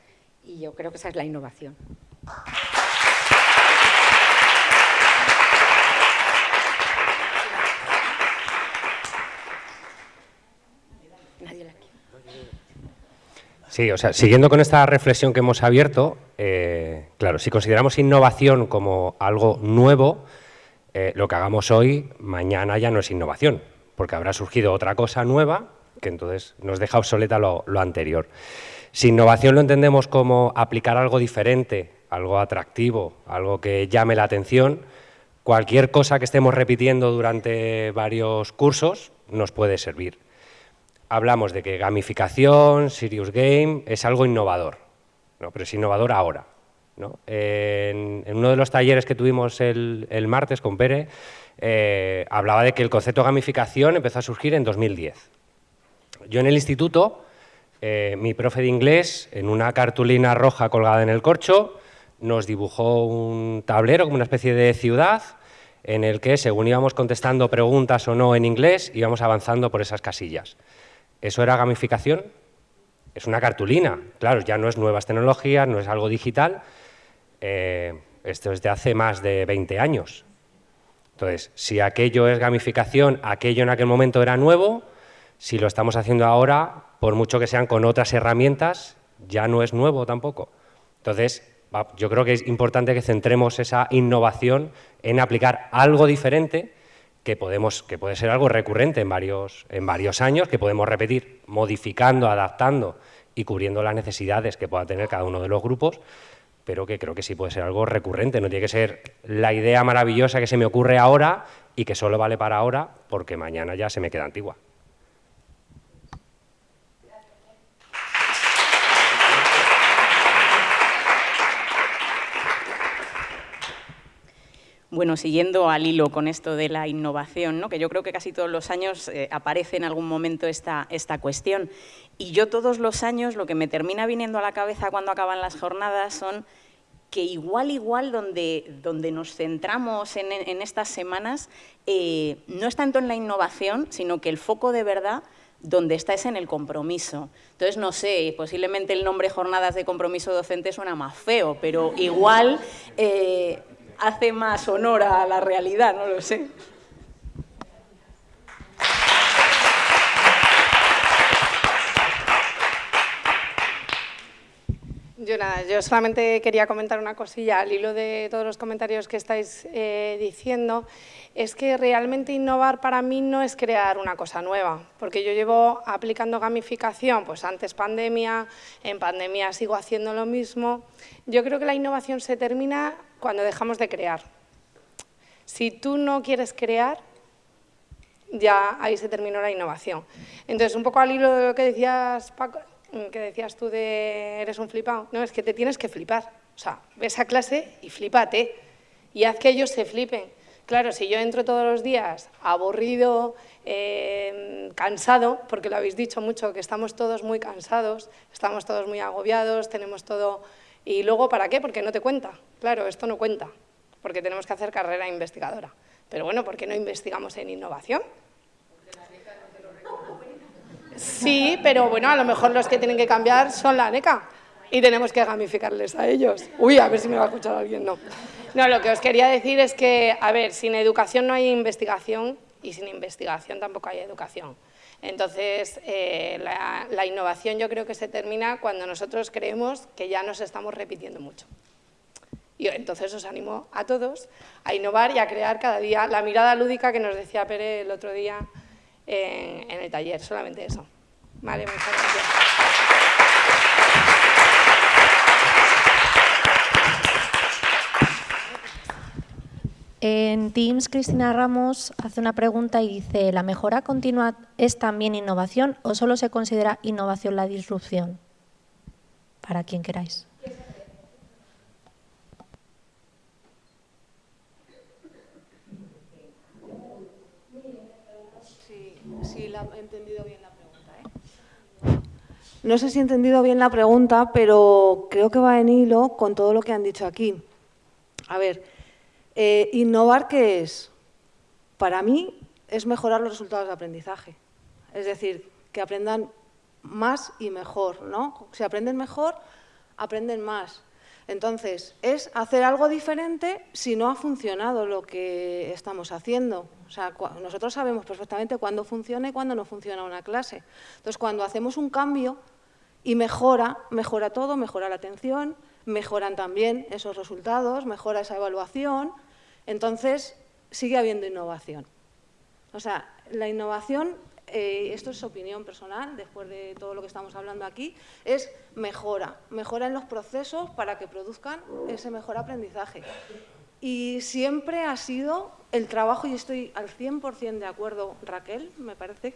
Y yo creo que esa es la innovación. Sí, o sea, siguiendo con esta reflexión que hemos abierto, eh, claro, si consideramos innovación como algo nuevo, eh, lo que hagamos hoy, mañana ya no es innovación, porque habrá surgido otra cosa nueva que entonces nos deja obsoleta lo, anterior. Si innovación lo entendemos como aplicar algo diferente, algo atractivo, algo que llame la atención, cualquier cosa que estemos repitiendo durante varios cursos nos puede servir. Hablamos de que gamificación, serious game, es algo innovador, ¿no? pero es innovador ahora. En, uno de los talleres que tuvimos el, martes con Pere, eh, hablaba de que el concepto de gamificación empezó a surgir en 2010. Yo en el instituto eh, mi profe de inglés, en una cartulina roja colgada en el corcho, nos dibujó un tablero como una especie de ciudad en el que, según íbamos contestando preguntas o no en inglés, íbamos avanzando por esas casillas. ¿Eso era gamificación? Es una cartulina, claro, ya no es nuevas tecnologías, no es algo digital. Eh, esto es de hace más de 20 años. Entonces, si aquello es gamificación, aquello en aquel momento era nuevo, si lo estamos haciendo ahora, por mucho que sean con otras herramientas, ya no es nuevo tampoco. Entonces, yo creo que es importante que centremos esa innovación en aplicar algo diferente que, podemos, que puede ser algo recurrente en varios, en varios años, que podemos repetir modificando, adaptando y cubriendo las necesidades que pueda tener cada uno de los grupos, pero que creo que sí puede ser algo recurrente, no tiene que ser la idea maravillosa que se me ocurre ahora y que solo vale para ahora porque mañana ya se me queda antigua. Bueno, siguiendo al hilo con esto de la innovación, ¿no? que yo creo que casi todos los años eh, aparece en algún momento esta, esta cuestión. Y yo todos los años lo que me termina viniendo a la cabeza cuando acaban las jornadas son que igual, igual, donde, donde nos centramos en, estas semanas, eh, no es tanto en la innovación, sino que el foco de verdad donde está es en el compromiso. Entonces, no sé, posiblemente el nombre Jornadas de Compromiso Docente suena más feo, pero igual eh, hace más honor a la realidad, no lo sé. Yo nada, yo solamente quería comentar una cosilla al hilo de todos los comentarios que estáis eh, diciendo, es que realmente innovar para mí no es crear una cosa nueva, porque yo llevo aplicando gamificación, pues antes pandemia, en pandemia sigo haciendo lo mismo. Yo creo que la innovación se termina cuando dejamos de crear. Si tú no quieres crear, ya ahí se terminó la innovación. Entonces, un poco al hilo de lo que decías, Paco, que decías tú de eres un flipado, no, es que te tienes que flipar. O sea, ves a clase y flipate y haz que ellos se flipen. Claro, si yo entro todos los días aburrido, eh, cansado, porque lo habéis dicho mucho, que estamos todos muy cansados, estamos todos muy agobiados, tenemos todo... ¿Y luego para qué? Porque no te cuenta. Claro, esto no cuenta, porque tenemos que hacer carrera investigadora. Pero bueno, ¿por qué no investigamos en innovación? Sí, pero bueno, a lo mejor los que tienen que cambiar son la NECA y tenemos que gamificarles a ellos. Uy, a ver si me va a escuchar alguien, no. No, lo que os quería decir es que, a ver, sin educación no hay investigación y sin investigación tampoco hay educación. Entonces, eh, la, la, innovación yo creo que se termina cuando nosotros creemos que ya nos estamos repitiendo mucho. Entonces os animo a todos a innovar y a crear cada día la mirada lúdica que nos decía Pere el otro día en, en el taller, solamente eso. Vale, muchas gracias. En Teams, Cristina Ramos hace una pregunta y dice, ¿la mejora continua es también innovación o solo se considera innovación la disrupción? Para quien queráis. Sí, la he entendido bien la pregunta. ¿eh? No sé si he entendido bien la pregunta, pero creo que va en hilo con todo lo que han dicho aquí. A ver, eh, ¿innovar qué es? Para mí es mejorar los resultados de aprendizaje. Es decir, que aprendan más y mejor, ¿no? Si aprenden mejor, aprenden más. Entonces, es hacer algo diferente si no ha funcionado lo que estamos haciendo. O sea, nosotros sabemos perfectamente cuándo funciona y cuándo no funciona una clase. Entonces, cuando hacemos un cambio y mejora, mejora todo, mejora la atención, mejoran también esos resultados, mejora esa evaluación, entonces sigue habiendo innovación. O sea, la innovación eh, esto es opinión personal, después de todo lo que estamos hablando aquí, es mejora, mejora en los procesos para que produzcan ese mejor aprendizaje. Y siempre ha sido el trabajo, y estoy al 100% de acuerdo, Raquel, me parece,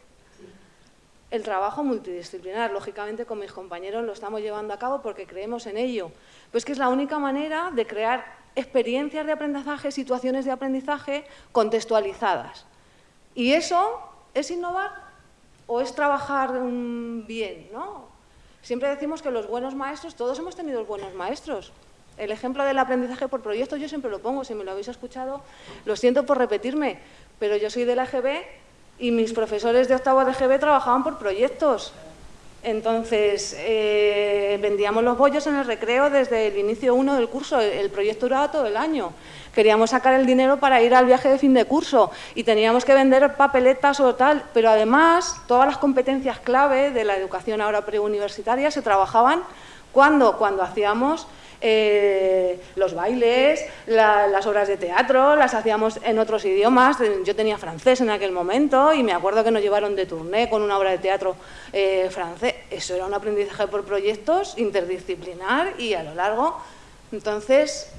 el trabajo multidisciplinar. Lógicamente, con mis compañeros lo estamos llevando a cabo porque creemos en ello. Pues que es la única manera de crear experiencias de aprendizaje, situaciones de aprendizaje contextualizadas. Y eso es innovar o es trabajar mm, bien, ¿no? Siempre decimos que los buenos maestros, todos hemos tenido buenos maestros. El ejemplo del aprendizaje por proyectos yo siempre lo pongo, si me lo habéis escuchado, lo siento por repetirme, pero yo soy de la EGB y mis profesores de octavo de EGB trabajaban por proyectos. Entonces, eh, vendíamos los bollos en el recreo desde el inicio uno del curso, el proyecto duraba todo el año queríamos sacar el dinero para ir al viaje de fin de curso y teníamos que vender papeletas o tal, pero además todas las competencias clave de la educación ahora preuniversitaria se trabajaban cuando, cuando hacíamos eh, los bailes, las obras de teatro, las hacíamos en otros idiomas. Yo tenía francés en aquel momento y me acuerdo que nos llevaron de tourné con una obra de teatro eh, francés. Eso era un aprendizaje por proyectos interdisciplinar y a lo largo. Entonces,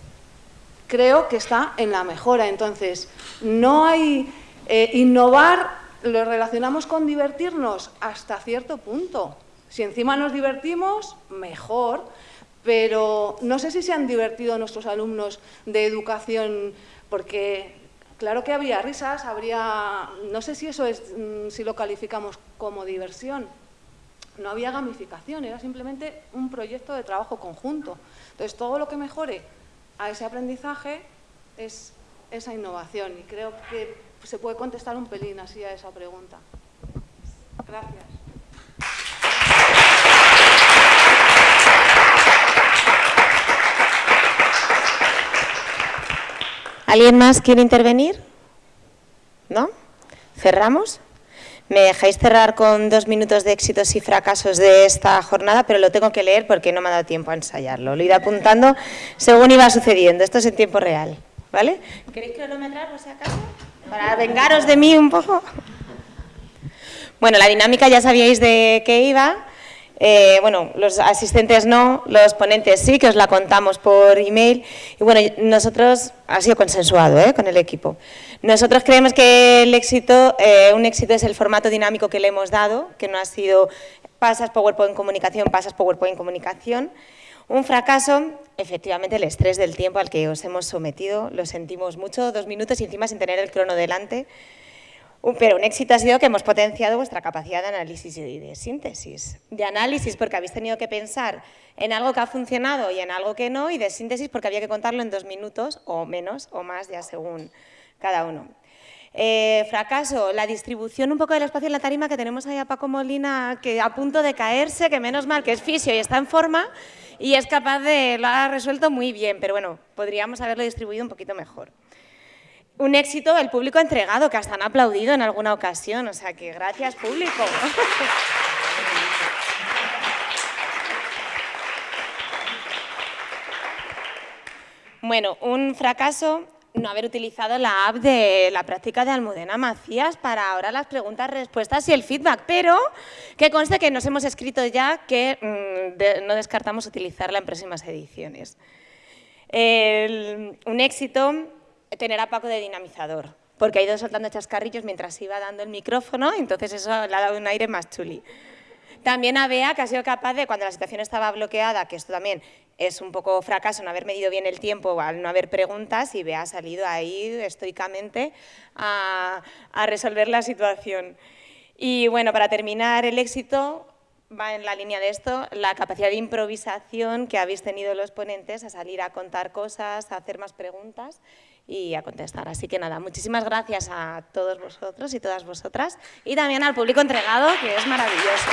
creo que está en la mejora. Entonces, no hay... Eh, innovar lo relacionamos con divertirnos hasta cierto punto. Si encima nos divertimos, mejor, pero no sé si se han divertido nuestros alumnos de educación, porque claro que habría risas, habría... No sé si eso es, mm, si lo calificamos como diversión. No había gamificación, era simplemente un proyecto de trabajo conjunto. Entonces, todo lo que mejore a ese aprendizaje es esa innovación y creo que se puede contestar un pelín así a esa pregunta. Gracias. ¿Alguien más quiere intervenir? ¿No? ¿Cerramos? Me dejáis cerrar con dos minutos de éxitos y fracasos de esta jornada, pero lo tengo que leer porque no me ha dado tiempo a ensayarlo. Lo iré apuntando según iba sucediendo. Esto es en tiempo real. ¿Vale? ¿Queréis cronometrar por si acaso? Para vengaros de mí un poco. Bueno, la dinámica ya sabíais de qué iba. Eh, bueno, los asistentes no, los ponentes sí, que os la contamos por email. Y bueno, nosotros, ha sido consensuado ¿eh? con el equipo. Nosotros creemos que el éxito, eh, un éxito es el formato dinámico que le hemos dado, que no ha sido pasas PowerPoint comunicación, pasas PowerPoint comunicación. Un fracaso, efectivamente, el estrés del tiempo al que os hemos sometido, lo sentimos mucho, dos minutos y encima sin tener el crono delante. Pero un éxito ha sido que hemos potenciado vuestra capacidad de análisis y de síntesis. De análisis porque habéis tenido que pensar en algo que ha funcionado y en algo que no, y de síntesis porque había que contarlo en dos minutos o menos o más, ya según cada uno. Eh, fracaso, la distribución un poco del espacio en la tarima que tenemos ahí a Paco Molina que a punto de caerse, que menos mal que es fisio y está en forma y es capaz de, lo ha resuelto muy bien, pero bueno, podríamos haberlo distribuido un poquito mejor. Un éxito el público entregado, que hasta han aplaudido en alguna ocasión, o sea que gracias público. Bueno, un fracaso no haber utilizado la app de la práctica de Almudena Macías para ahora las preguntas, respuestas y el feedback, pero que conste que nos hemos escrito ya que mm, no descartamos utilizarla en próximas ediciones. un éxito, tener a Paco de dinamizador, porque ha ido soltando chascarrillos mientras iba dando el micrófono, entonces eso le ha dado un aire más chuli. También a Bea, que ha sido capaz de, cuando la situación estaba bloqueada, que esto también es un poco fracaso no haber medido bien el tiempo al no haber preguntas y Bea ha salido ahí estoicamente a, a resolver la situación. Y bueno, para terminar, el éxito va en la línea de esto, la capacidad de improvisación que habéis tenido los ponentes a salir a contar cosas, a hacer más preguntas y a contestar. Así que nada, muchísimas gracias a todos vosotros y todas vosotras y también al público entregado, que es maravilloso.